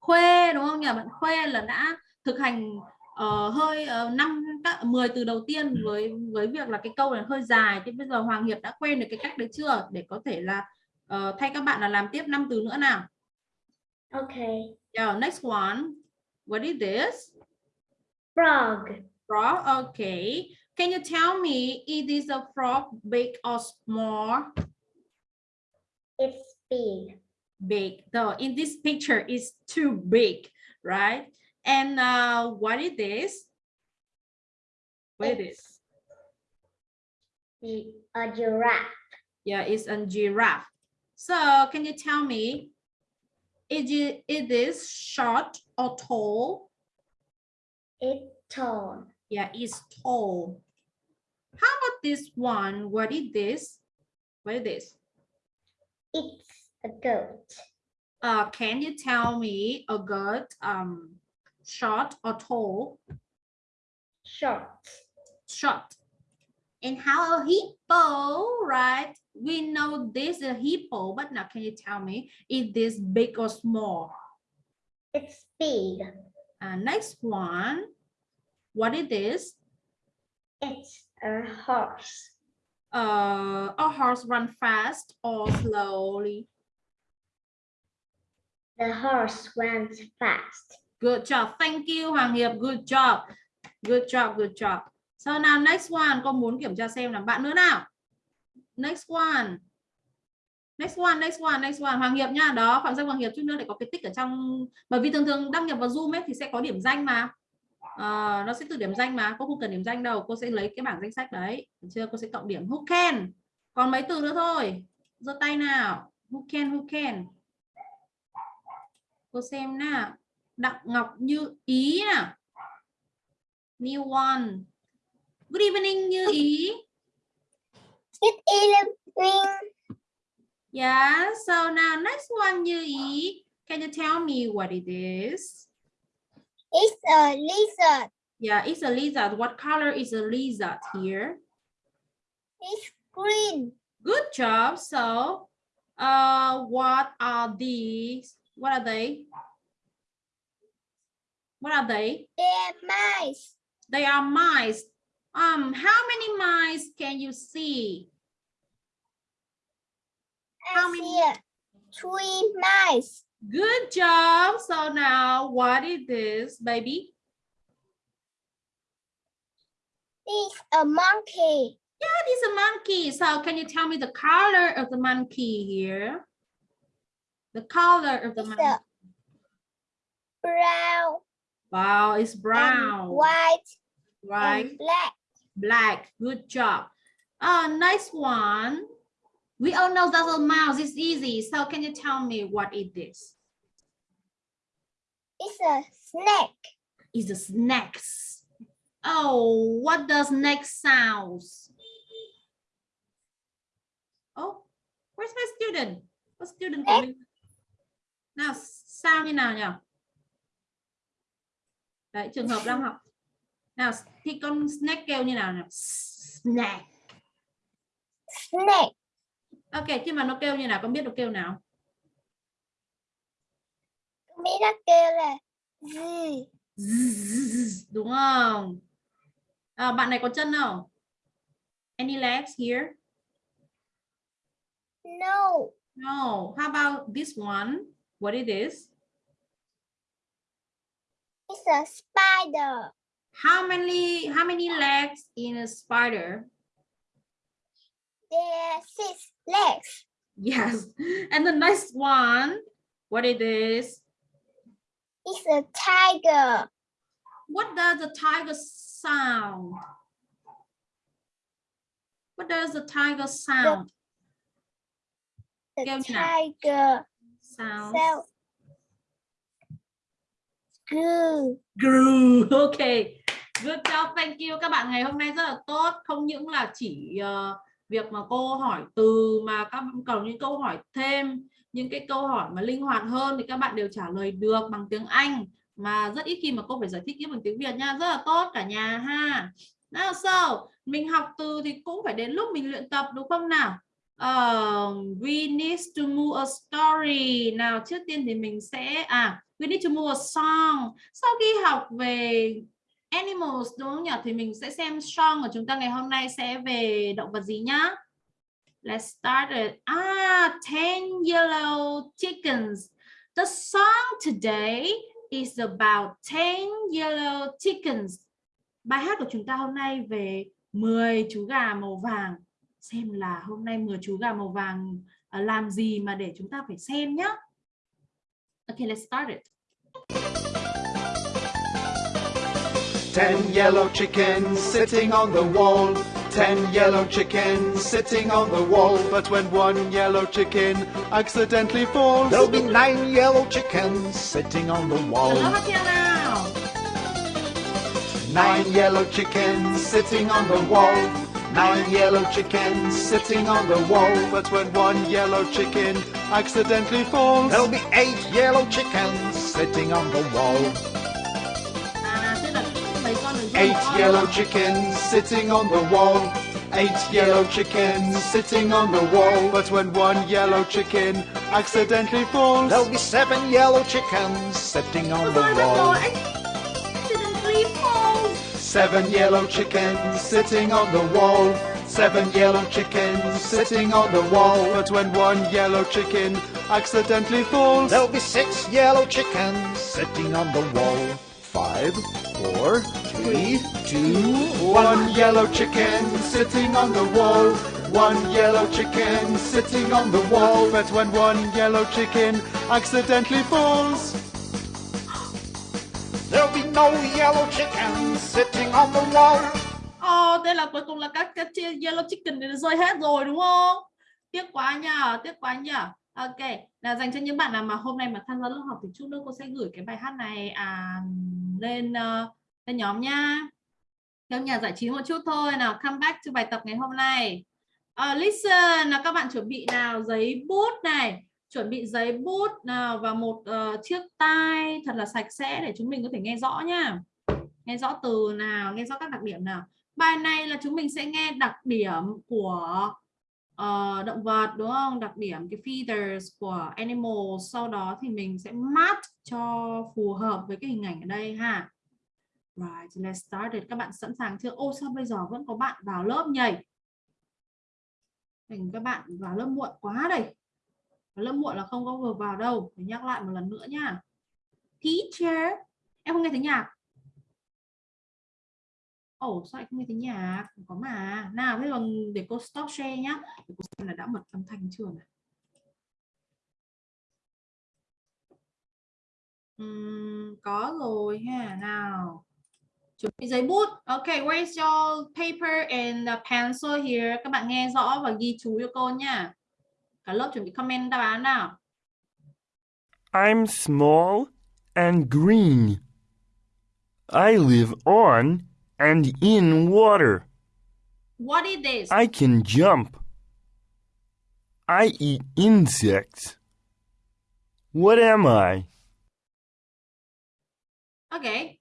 Khuê đúng không nhỉ? Bạn Khuê là đã thực hành ờ, hơi uh, năm các 10 từ đầu tiên với với việc là cái câu này hơi dài thì bây giờ Hoàng Hiệp đã quen được cái cách đấy chưa để có thể là ờ, thay các bạn là làm tiếp 5 từ nữa nào. Okay. Yeah, next one. What is this? Frog. Frog. Okay. Can you tell me is this a frog big or small? It's big. Big. So in this picture is too big, right? And uh, what is this? What is this? A giraffe. Yeah, it's a giraffe. So can you tell me, is it is short or tall? It's tall. Yeah, it's tall. How about this one? What is this? What is this? It's a goat. Uh, can you tell me a goat um short or tall? Short. Short. And how a hippo, right? We know this is a hippo, but now can you tell me is this big or small? It's big. Uh, next one. What is this? It's a horse. Uh, a horse run fast or slowly? The horse runs fast. Good job. Thank you Hoàng Hiệp. Good job. Good job. Good job. So now next one. Con muốn kiểm tra xem là bạn nữa nào. Next one. Next one, next one, next one. Hoàng Hiệp nha. Đó, Phạm Danh Hoàng Hiệp chút nữa để có cái tích ở trong bởi vì thường thường đăng nhập vào Zoom ấy thì sẽ có điểm danh mà. À, nó sẽ tự điểm danh mà. Cô không cần điểm danh đâu. Cô sẽ lấy cái bảng danh sách đấy. Được chưa? Cô sẽ cộng điểm. Who can? Còn mấy từ nữa thôi. Giơ tay nào. Who can who can? Cô xem nào. Đặng ngọc như ý nào new one. Good evening như ý. Good evening. yeah so now next one như ý can you tell me what it is It's a lizard. yeah it's a lizard what color is a lizard here It's green. Good job. So, uh, what are these? What are they? What are they? They're mice. They are mice. Um, how many mice can you see? How many? three mice. Good job. So now, what is this, baby? It's a monkey. Yeah, it is a monkey. So, can you tell me the color of the monkey here? The color of the It's monkey. brown, Wow, it's and brown, white, right? and black. black good job uh nice one we all know that's a mouse it's easy. So can you tell me what is? This It's a snake. is the snacks oh what does next sounds? Oh where's my student? What student của mình nào sao như nào nhỉ? Đấy trường hợp đang học. Nào thì con snack kêu như nào nào snack Snake. Ok, khi mà nó kêu như nào, con biết nó kêu nào? Biết nó kêu là gì? Đúng không? À, bạn này có chân không? Any legs here? No. No. How about this one? What it is? It's a spider. How many how many legs in a spider? There are six legs. Yes. And the next one, what it is? It's a tiger. What does the tiger sound? What does the tiger sound? The nào? tiger Sound. self. Goo. Gru. *laughs* Ok. Good job. Thank you. Các bạn ngày hôm nay rất là tốt. Không những là chỉ ờ, việc mà cô hỏi từ mà các cầu còn những câu hỏi thêm, những cái câu hỏi mà linh hoạt hơn thì các bạn đều trả lời được bằng tiếng Anh mà rất ít khi mà cô phải giải thích tiếp bằng tiếng Việt nha. Rất là tốt cả nhà ha. Nào so, mình học từ thì cũng phải đến lúc mình luyện tập đúng không nào? uh, we need to move a story. Nào trước tiên thì mình sẽ à we need to move a song. Sau khi học về animals đúng không nhỉ? Thì mình sẽ xem song của chúng ta ngày hôm nay sẽ về động vật gì nhá. Let's start it. Ah, 10 yellow chickens. The song today is about 10 yellow chickens. Bài hát của chúng ta hôm nay về 10 chú gà màu vàng. Xem là hôm nay 10 chú gà màu vàng à, làm gì mà để chúng ta phải xem nhá. Okay, let's start it. Ten yellow chickens sitting on the wall. Ten yellow chickens sitting on the wall. But when one yellow chicken accidentally falls, there'll be nine yellow chickens sitting on the wall. lớp hát theo nào. Nine yellow chickens sitting on the wall. Nine yellow chickens sitting on the wall. But when one yellow chicken accidentally falls, there'll be eight yellow chickens sitting on the wall. Eight yellow chickens sitting on the wall. Eight yellow chickens sitting on the wall. But when one yellow chicken accidentally falls, there'll be seven yellow chickens sitting on the wall. rồi anh accidentally falls Seven yellow chickens sitting on the wall. Seven yellow chickens sitting on the wall. But when one yellow chicken accidentally falls, there'll be six yellow chickens sitting on the wall. Five, four, three, two, one yellow chicken sitting on the wall. One yellow chicken sitting on the wall. But when one yellow chicken accidentally falls, There'll be no yellow chickens sitting on the wall. Ồ, thế là cuối cùng là các cái chi- yellow chicken này rơi hết rồi đúng không? Tiếc quá nhờ, tiếc quá nhờ. Ok, là dành cho những bạn nào mà hôm nay mà tham gia lớp học thì chút nữa cô sẽ gửi cái bài hát này à, lên uh, lên nhóm nha. theo nhà giải trí một chút thôi nào, come back cho bài tập ngày hôm nay. uh, listen là các bạn chuẩn bị nào giấy bút này, chuẩn bị giấy bút nào và một uh, chiếc tai thật là sạch sẽ để chúng mình có thể nghe rõ nha. Nghe rõ từ nào, nghe rõ các đặc điểm nào. Bài này là chúng mình sẽ nghe đặc điểm của uh, động vật đúng không? Đặc điểm cái feathers của animal. Sau đó thì mình sẽ match cho phù hợp với cái hình ảnh ở đây ha. Right, let's start it. Các bạn sẵn sàng chưa? Ô sao bây giờ vẫn có bạn vào lớp nhỉ? thành các bạn vào lớp muộn quá đây. Lớp muộn là không có vừa vào đâu. Phải nhắc lại một lần nữa nha. Teacher, em không nghe thấy nhạc. Ồ, sao anh không nghe thấy nhạc? Có mà. Nào, bây giờ để cô stop share nhá. Để cô xem là đã bật âm thanh chưa này. uhm, có rồi ha. Nào. Chuẩn bị giấy bút. Ok, where's your paper and the pencil here? Các bạn nghe rõ và ghi chú cho cô nha. Cả lớp chuẩn bị comment đáp án nào. I'm small and green. I live on and in water. What is this? I can jump. I eat insects. What am I? Ok.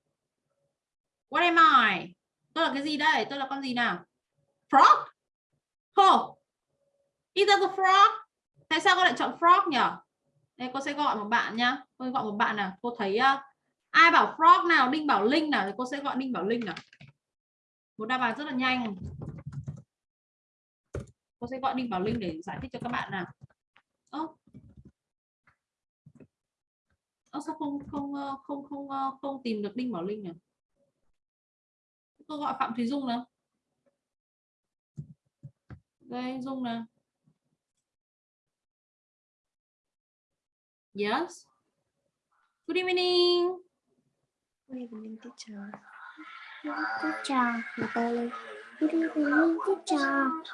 What am I? Tôi là cái gì đây? Tôi là con gì nào? Frog? Hồ. Is that the frog? Tại sao con lại chọn frog nhỉ? Đây cô sẽ gọi một bạn nhá. Cô gọi một bạn nào. Cô thấy uh, ai bảo frog nào? Đinh Bảo Linh nào? Thì cô sẽ gọi Đinh Bảo Linh nào. Một đáp án rất là nhanh. Cô sẽ gọi Đinh Bảo Linh để giải thích cho các bạn nào. Ơ. Ơ sao không không không không không tìm được Đinh Bảo Linh nhỉ? Cô gọi Phạm thùy Dung nào. Đây Dung nào. Yes. Good evening. Good evening, teacher.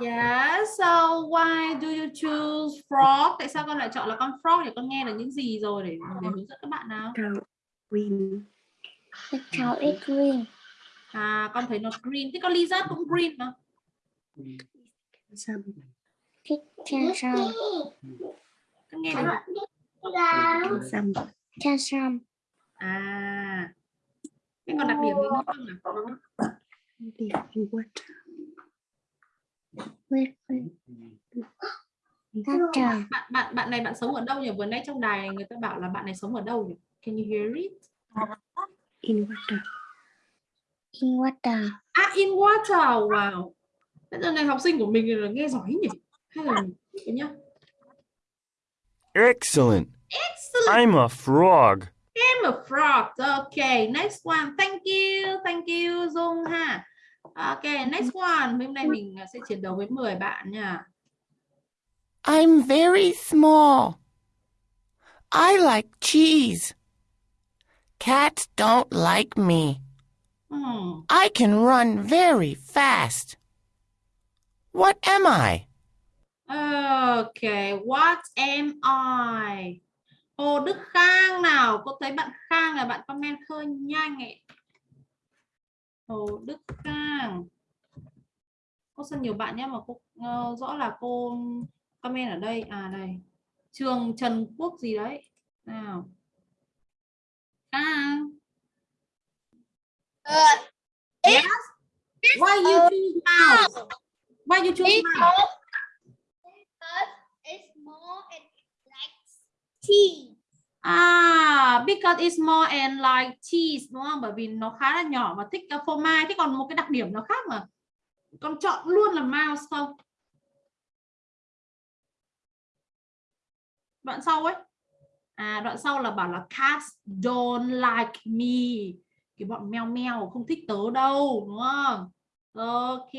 Yes. So why do you choose frog? Tại sao con lại chọn là con frog để con nghe được những gì rồi để để hướng dẫn các bạn nào? Green. The cow is green. À con thấy nó green. Thế con lizard cũng green mà. Some. Con nghe được. Some. À. Thế còn đặc điểm gì nữa không nào? In water. Wait, wait. Teacher, Bạn bạn bạn này bạn sống ở đâu nhỉ? Vừa nãy trong đài người ta bảo là bạn này sống ở đâu nhỉ? Can you hear it? in water. In water. À in water. Wow. Bây giờ này học sinh của mình là nghe giỏi nhỉ? Hay là nhá? Excellent. Excellent. I'm a frog. I'm a frog. Okay, next one. Thank you. Thank you Dung ha. Okay, next one. Hôm nay mình sẽ chiến đấu với 10 bạn nha. I'm very small. I like cheese. Cats don't like me. Hmm. I can run very fast. What am I? Okay, what am I? Hồ Đức Khang nào, cô thấy bạn Khang là bạn comment hơi nhanh ấy. Hồ Đức Khang cô xin nhiều bạn nhé mà cô ờ, rõ là cô comment ở đây à đây trường Trần Quốc gì đấy nào Khang yes why you choose mouse why you choose mouse Because it's more tea. À, because it's more and like cheese đúng không? Bởi vì nó khá là nhỏ và thích à, phô mai. Thế còn một cái đặc điểm nó khác mà con chọn luôn là mouse không? Đoạn sau ấy. À, đoạn sau là bảo là cats don't like me. Cái bọn mèo mèo không thích tớ đâu, đúng không? Ok.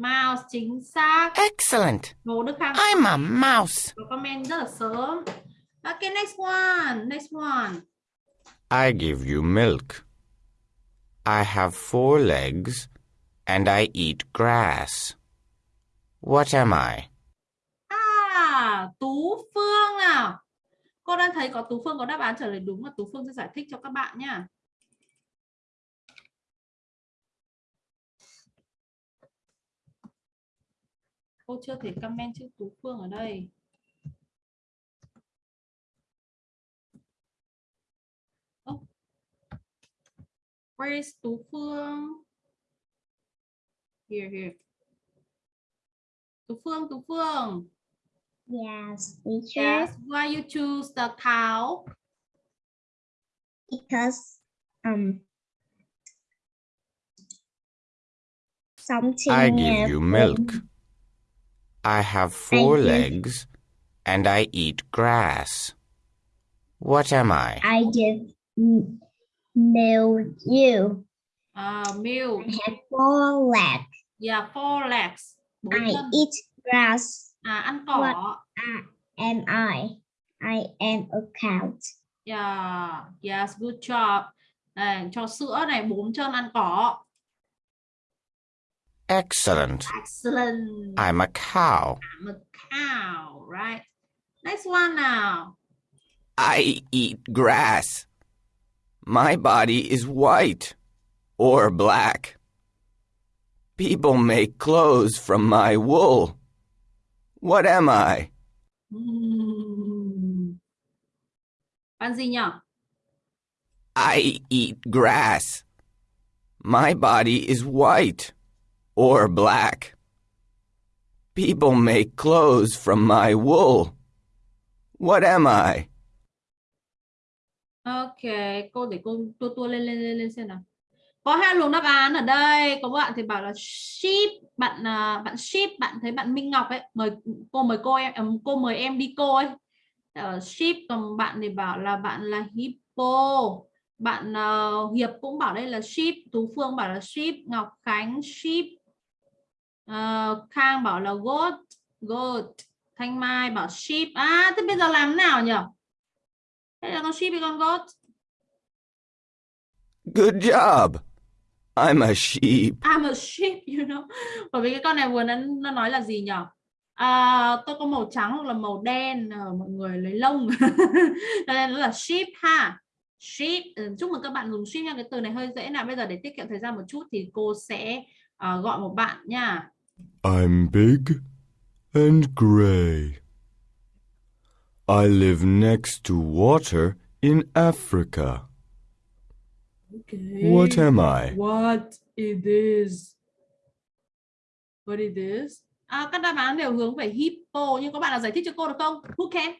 Mouse chính xác. Excellent. Hồ Đức Khang I'm a mouse. có comment rất là sớm. Okay, next one. Next one. I give you milk. I have four legs and I eat grass. What am I? À, Tú Phương nào. Cô đang thấy có Tú Phương có đáp án trả lời đúng và Tú Phương sẽ giải thích cho các bạn nhá. Cô chưa thể comment chữ Tú Phương ở đây. Ơ. Where is Tú Phương? Here, here. Tú Phương, Tú Phương. Yes, teacher. Yes, why you choose the cow? Because um something. I give you milk. I have four give- legs and I eat grass. What am I? I give milk you. Uh, milk. I have four legs. Yeah, four legs. Bốn I chân. eat grass. À, ăn cỏ. What? I am I. I am a cow. Yeah, yes, good job. Đây, cho sữa này, bốn chân ăn cỏ. Excellent. Excellent. I'm a cow. I'm a cow, right? Next one now. I eat grass. My body is white or black. People make clothes from my wool. What am I? Hmm. Bạn gì nhỉ? I eat grass. My body is white or black. People make clothes from my wool. What am I? Ok, cô để cô tua tua lên lên lên lên xem nào. Có hai luồng đáp án ở đây. Có bạn thì bảo là ship. bạn à, bạn ship. bạn thấy bạn Minh Ngọc ấy, mời cô mời cô em cô mời em đi cô ấy. Ờ, còn bạn thì bảo là bạn là hippo. Bạn uh, Hiệp cũng bảo đây là ship. Tú Phương bảo là ship. Ngọc Khánh ship. Ờ, Khang bảo là goat, goat. Thanh Mai bảo sheep. À thế bây giờ làm thế nào nhỉ? Thế là con sheep hay con goat? Good job. I'm a sheep. I'm a sheep, *laughs* you know. Bởi vì cái con này vừa nó, nó nói là gì nhỉ? À, tôi có màu trắng hoặc là màu đen, ờ, mọi người lấy lông. *laughs* Cho nên nó là sheep ha. Sheep. Ừ, chúc mừng các bạn dùng sheep nha. Cái từ này hơi dễ nào. Bây giờ để tiết kiệm thời gian một chút thì cô sẽ ờ, gọi một bạn nha. I'm big and gray. I live next to water in Africa. Okay. What am I? What it is. What it is. À, các đáp án đều hướng về hippo nhưng có bạn nào giải thích cho cô được không? Who can?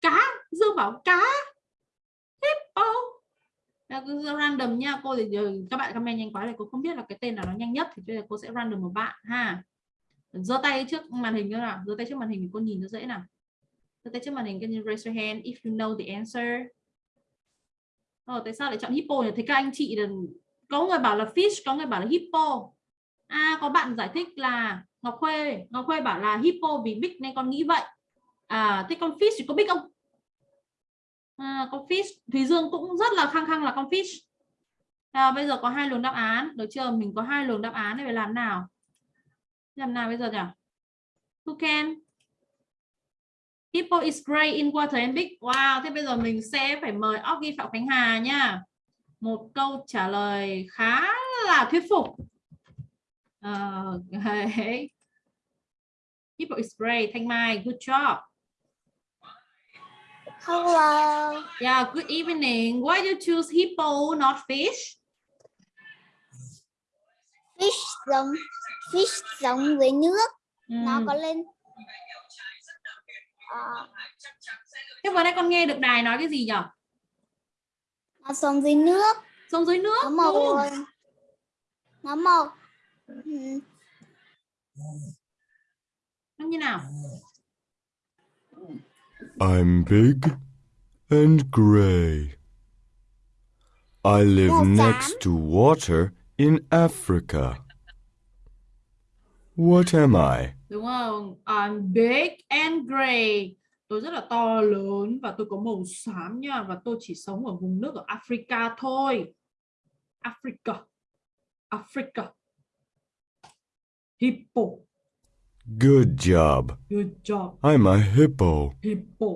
Cá, Dương bảo cá. Hippo. Random nha, cô thì giờ các bạn comment nhanh quá thì cô không biết là cái tên nào nó nhanh nhất thì bây giờ cô sẽ random một bạn ha. Giơ tay trước màn hình nữa nào, giơ tay trước màn hình thì cô nhìn cho dễ nào. Giơ tay trước màn hình, can you raise your hand if you know the answer? Ờ, tại sao lại chọn hippo nhỉ? Thấy các anh chị là có người bảo là fish, có người bảo là hippo. À, có bạn giải thích là Ngọc Khuê, Ngọc Khuê bảo là hippo vì big nên con nghĩ vậy. À, thế con fish thì có big không? À, con fish, Thúy Dương cũng rất là khăng khăng là con fish. À, bây giờ có hai luồng đáp án, được chưa? Mình có hai luồng đáp án để phải làm nào? Làm nào bây giờ nhỉ? Who can? Hippo is gray in water and big. Wow, thế bây giờ mình sẽ phải mời Oggy Phạm Khánh Hà nha. một câu trả lời khá là thuyết phục uh, okay. Hippo is great. Thanh Mai, good job. Hello. Yeah, good evening. Why you choose hippo, not fish? Fish giống fish giống với nước, nó Ừm. có lên Ờ, Thế vừa nãy con nghe được đài nói cái gì nhỉ? nó sống dưới nước, Sống dưới nước. nó màu nó màu ừm, Nó như nào? I'm big and grey. I live next to water in Africa. What am I? Đúng không? I'm big and gray. Tôi rất là to lớn và tôi có màu xám nha và tôi chỉ sống ở vùng nước ở Africa thôi. Africa. Africa. Hippo. Good job. Good job. I'm a hippo. Hippo.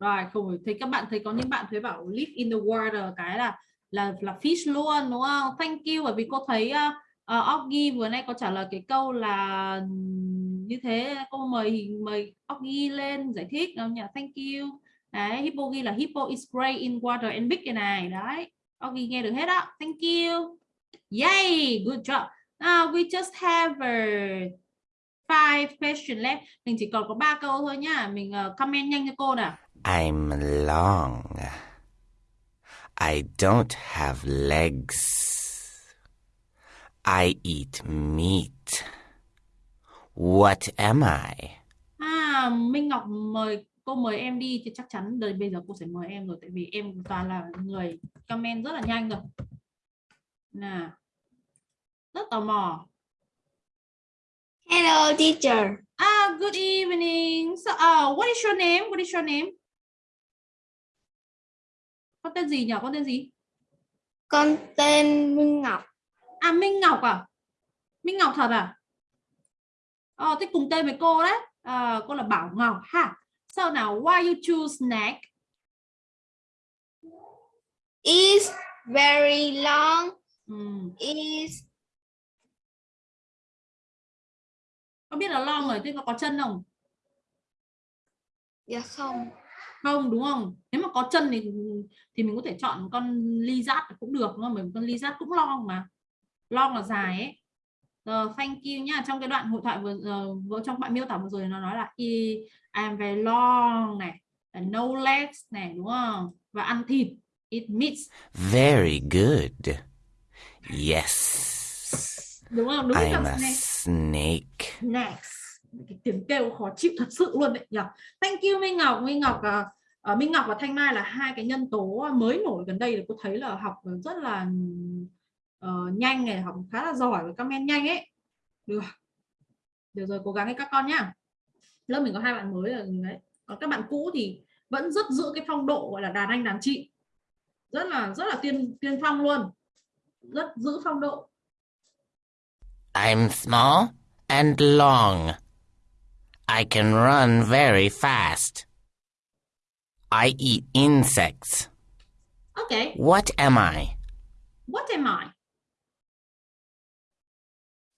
Rồi, không. Thấy các bạn thấy có những bạn thấy bảo live in the water cái là là là fish luôn đúng không? Thank you bởi vì cô thấy uh, Oggy vừa nay có trả lời cái câu là như thế cô mời mời Oggy lên giải thích đâu nhỉ? Thank you. Đấy, Hippo ghi là Hippo is gray in water and big cái này. Đấy. Oggy nghe được hết á. Thank you. Yay, good job. Now we just have a five question left. Mình chỉ còn có ba câu thôi nhá. Mình uh, comment nhanh cho cô nào. I'm long. I don't have legs. I eat meat. What am I? À, Minh Ngọc mời cô mời em đi thì chắc chắn đời bây giờ cô sẽ mời em rồi tại vì em toàn là người comment rất là nhanh rồi. Nào. Rất tò mò. Hello, teacher. Ah, good evening. So, uh, what is your name? What is your name? Con tên gì nhỉ? Con tên gì? Con tên Minh Ngọc. À Minh Ngọc à? Minh Ngọc thật à? Ờ, thế cùng tên với cô đấy. À, cô là Bảo Ngọc ha. So nào, why you choose snack? Is very long. Ừm, Is có biết là long rồi, thế có có chân không? dạ không. Không đúng không? Nếu mà có chân thì thì mình có thể chọn con ly giác cũng được đúng không? Bởi vì con ly giác cũng long mà. Long là dài ấy. Rồi, thank you nhá. Trong cái đoạn hội thoại vừa ờ, vừa trong bạn miêu tả vừa rồi nó nói là I am very long này, là no legs này đúng không? Và ăn thịt, eat meat. Very good. Yes. Đúng không? Đúng I'm a này. snake. Next. Cái tiếng kêu khó chịu thật sự luôn đấy nhỉ. Thank you Minh Ngọc, Minh Ngọc à, ờ, Minh Ngọc và Thanh Mai là hai cái nhân tố mới nổi gần đây là cô thấy là học rất là ờ, nhanh này, học khá là giỏi và comment nhanh ấy. Được. Được rồi, cố gắng ấy các con nhá. Lớp mình có hai bạn mới là đấy. Còn các bạn cũ thì vẫn rất giữ cái phong độ gọi là đàn anh đàn chị. Rất là rất là tiên tiên phong luôn. Rất giữ phong độ. I'm small and long. I can run very fast. I eat insects. Okay, What am I? what am I?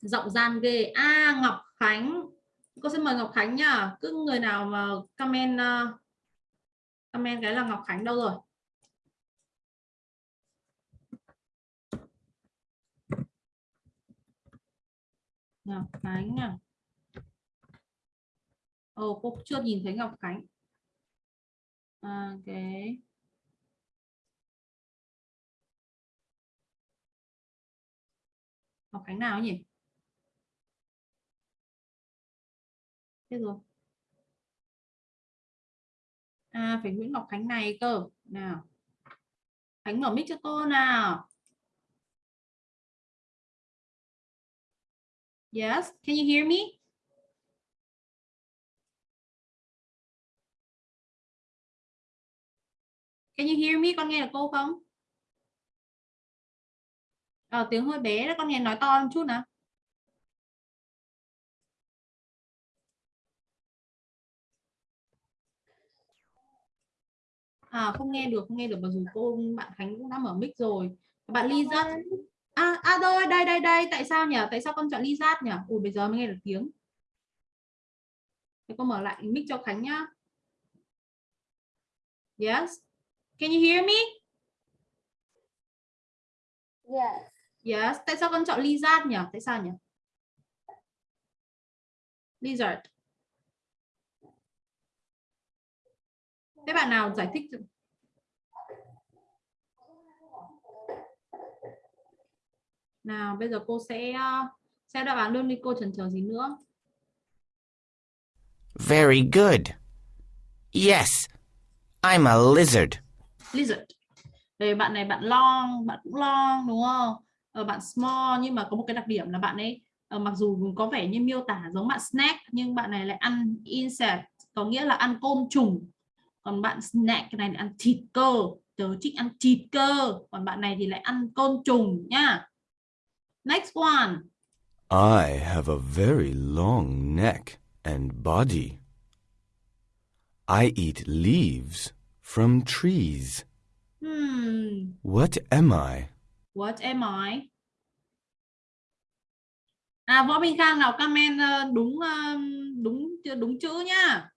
Giọng gian ghê. A Ngọc Khánh. Cô xin mời Ngọc Khánh nhá. Cứ người nào mà comment uh, comment cái là Ngọc Khánh đâu rồi? Ngọc Khánh à. Ồ, cô chưa nhìn thấy Ngọc Khánh. À, ok. Ngọc Khánh nào nhỉ? Thế rồi. À, phải Nguyễn Ngọc Khánh này cơ. Nào. Khánh mở mic cho cô nào. Yes, can you hear me? Can you hear me? Con nghe được cô không? Ờ, tiếng hơi bé đó, con nghe nói to một chút nào. À không nghe được, không nghe được mặc dù cô bạn Khánh cũng đã mở mic rồi. Bạn Lisa. À à rồi, đây đây đây, tại sao nhỉ? Tại sao con chọn Lizard nhỉ? Ui bây giờ mới nghe được tiếng. Thế con mở lại mic cho Khánh nhá. Yes. Can you hear me? Yes. Yes. Tại sao con chọn Lizard nhỉ? Tại sao nhỉ? Lizard. Thế bạn nào giải thích Nào, bây giờ cô sẽ uh, sẽ đáp án luôn đi cô chần chờ gì nữa. Very good. Yes, I'm a lizard. Lizard. Đây bạn này bạn long, bạn cũng long đúng không? Ờ, bạn small nhưng mà có một cái đặc điểm là bạn ấy ờ, mặc dù có vẻ như miêu tả giống bạn snack nhưng bạn này lại ăn insect có nghĩa là ăn côn trùng còn bạn snack cái này là ăn thịt cơ tớ thích ăn thịt cơ còn bạn này thì lại ăn côn trùng nhá next one. I have a very long neck and body. I eat leaves from trees. hmm, What am I? what am I? À võ minh khang nào comment ờ, đúng ờ, đúng đúng chữ nhá.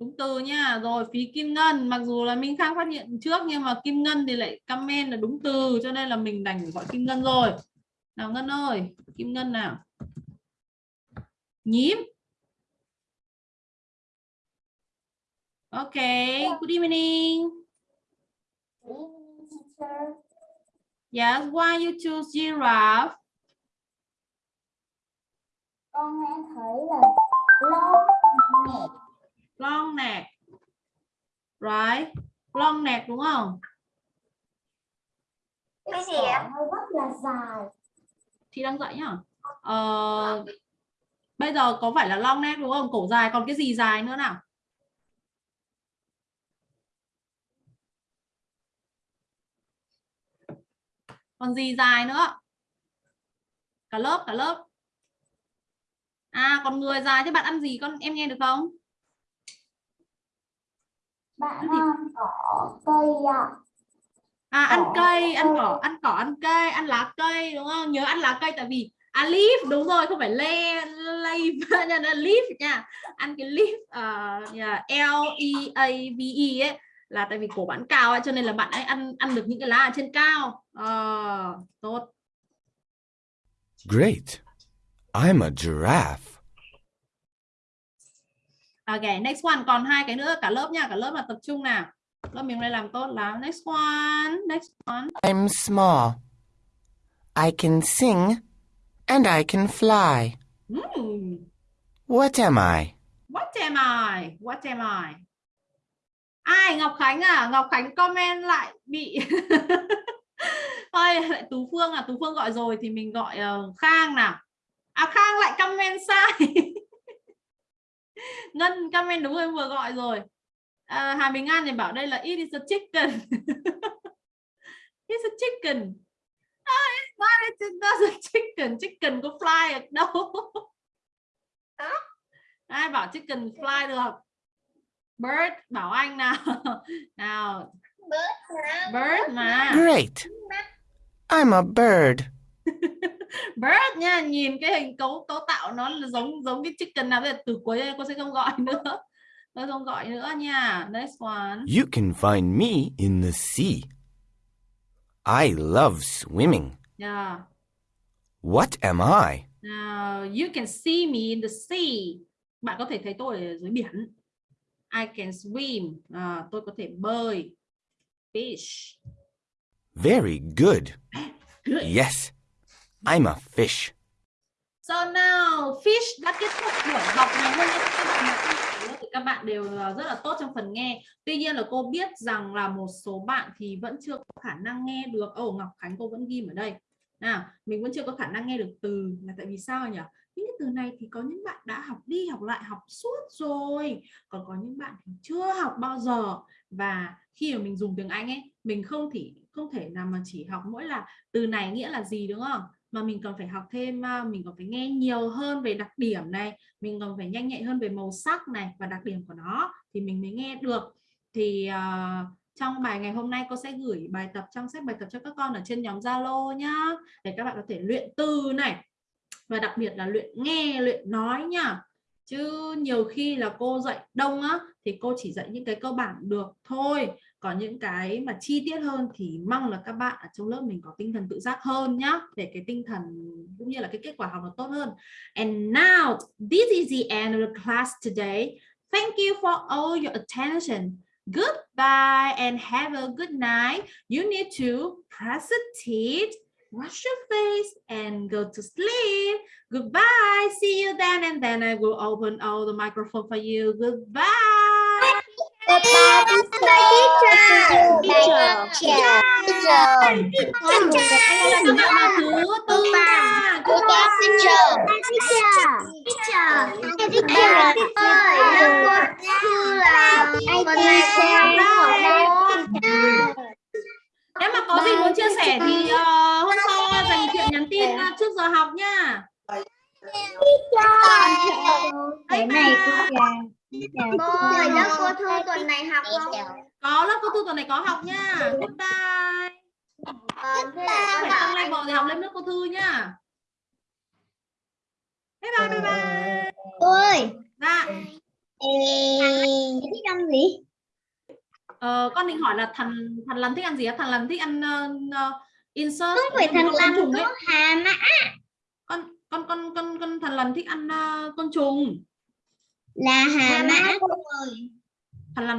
Đúng từ nha rồi phí kim ngân. Mặc dù là minh khang phát hiện trước nhưng mà kim ngân thì lại comment là đúng từ cho nên là mình đành gọi kim ngân rồi nào ngân ơi kim ngân nào. Nhím. Ok good evening. Yes why you choose giraffe? Con nghe thấy là long nè. long neck right. Long neck đúng không? Cái gì ạ? Rất là dài. Chị đang dạy nhá. Ờ, bây giờ có phải là long neck đúng không? Cổ dài còn cái gì dài nữa nào? Còn gì dài nữa? Cả lớp cả lớp. À còn người dài thế bạn ăn gì con? Em nghe được không? Bạn ăn cỏ cây ạ. À ăn Cỏ, cây ăn cỏ ăn cỏ ăn cây ăn lá cây đúng không? Nhớ ăn lá cây tại vì à leaf đúng rồi không phải le leaf nha là leaf nha. Ăn cái leaf uh, yeah, L E A V E ấy là tại vì cổ bạn cao ấy, cho nên là bạn ấy ăn ăn được những cái lá ở trên cao. Ờ, tốt. Great. I'm a giraffe. ok next one còn hai cái nữa cả lớp nha cả lớp là tập trung nào lớp mình đây làm tốt lắm next one next one I'm small. I can sing and I can fly. Hmm. What am I? What am I? What am I? Ai Ngọc Khánh à? Ngọc Khánh comment lại bị *laughs* Thôi lại Tú Phương à, Tú Phương gọi rồi thì mình gọi ờ, Khang nào. À Khang lại comment sai. *laughs* Ngân comment đúng rồi vừa gọi rồi. À, Hà Bình An thì bảo đây là it is a chicken. *laughs* it's a chicken. Ah, it's not, it's not a chicken. Chicken có fly được đâu. ai bảo chicken fly được bird bảo anh nào *laughs* nào bird mà Great. I'm a bird. *laughs* bird nha nhìn cái hình cấu cấu tạo nó là giống giống cái chicken nào bây giờ từ cuối đây cô sẽ không gọi nữa tôi không gọi nữa nha next one You can find me in the sea. I love swimming. yeah. What am I? Now, you can see me in the sea bạn có thể thấy tôi ở dưới biển I can swim à, tôi có thể bơi fish Very good. Good. Yes, I'm a fish. So now fish đã kết thúc buổi học ngày hôm nay các bạn thì các bạn đều rất là tốt trong phần nghe. Tuy nhiên là cô biết rằng là một số bạn thì vẫn chưa có khả năng nghe được. Ồ Ngọc Khánh cô vẫn ghim ở đây. Nào, mình vẫn chưa có khả năng nghe được từ là tại vì sao nhỉ? Những cái từ này thì có những bạn đã học đi học lại học suốt rồi, còn có những bạn thì chưa học bao giờ và khi mà mình dùng tiếng Anh ấy, mình không thể không thể nào mà chỉ học mỗi là từ này nghĩa là gì đúng không? Mà mình còn phải học thêm à, mình còn phải nghe nhiều hơn về đặc điểm này mình còn phải nhanh nhạy hơn về màu sắc này và đặc điểm của nó thì mình mới nghe được. Thì uh, trong bài ngày hôm nay cô sẽ gửi bài tập trong sách bài tập cho các con ở trên nhóm Zalo nhá để các bạn có thể luyện từ này và đặc biệt là luyện nghe luyện nói nhá. Chứ nhiều khi là cô dạy đông á thì cô chỉ dạy những cái cơ bản được thôi còn những cái mà chi tiết hơn thì mong là các bạn ở trong lớp mình có tinh thần tự giác hơn nhá, để cái tinh thần cũng như là cái kết quả học nó tốt hơn. And now, this is the end of the class today. Thank you for all your attention. Goodbye and have a good night. You need to brush your teeth, wash your face, and go to sleep. Goodbye. See you then and then i will open all the microphone for you. Goodbye. Goodbye, teacher. Teacher. Teacher. Là là thứ tư nha. Goodbye, teacher. Teacher. Teacher. Teacher. ơi, lớp cô thư là tuần này sẽ? Nếu mà có gì muốn chia sẻ thì ờ, hôm sau dành chuyện nhắn tin ờ, trước giờ học nha. Cái này cô ơi, lớp cô thư tuần này học không? Có lớp cô Thu tuần này có học nha. Goodbye. Ờ, là Phải con tăng level thì học lên lớp cô Thư nha. Bye bye bye bye. cô ơi, Dạ. thích ăn gì? Ờ, con định hỏi là thằng thằng Lân thích ăn gì á? Thằng Lân thích ăn uh, insert. Không phải thằng ấy. có hà mã. Con con con con con thằng Lân thích ăn ờ, con trùng. Là hà mã.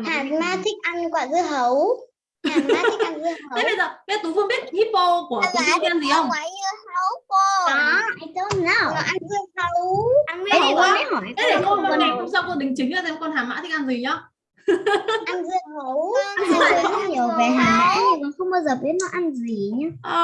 Hà mã thích ăn quả dưa hấu. Hà mã thích ăn dưa hấu. Thế bây giờ, bây giờ Tú Phương biết hippo của Tú Phương ăn gì không? Quả dưa hấu cô. Có, I don't know. Nó ăn dưa hấu. Ăn Hấu mấy á? mới hỏi. Thế để cô con ngày hôm sau cô đính chính ra xem con hà mã thích ăn gì nhá. ăn dưa hấu. Dưa hấu nhiều về hà mã nhưng mà không bao giờ biết nó ăn gì nhá.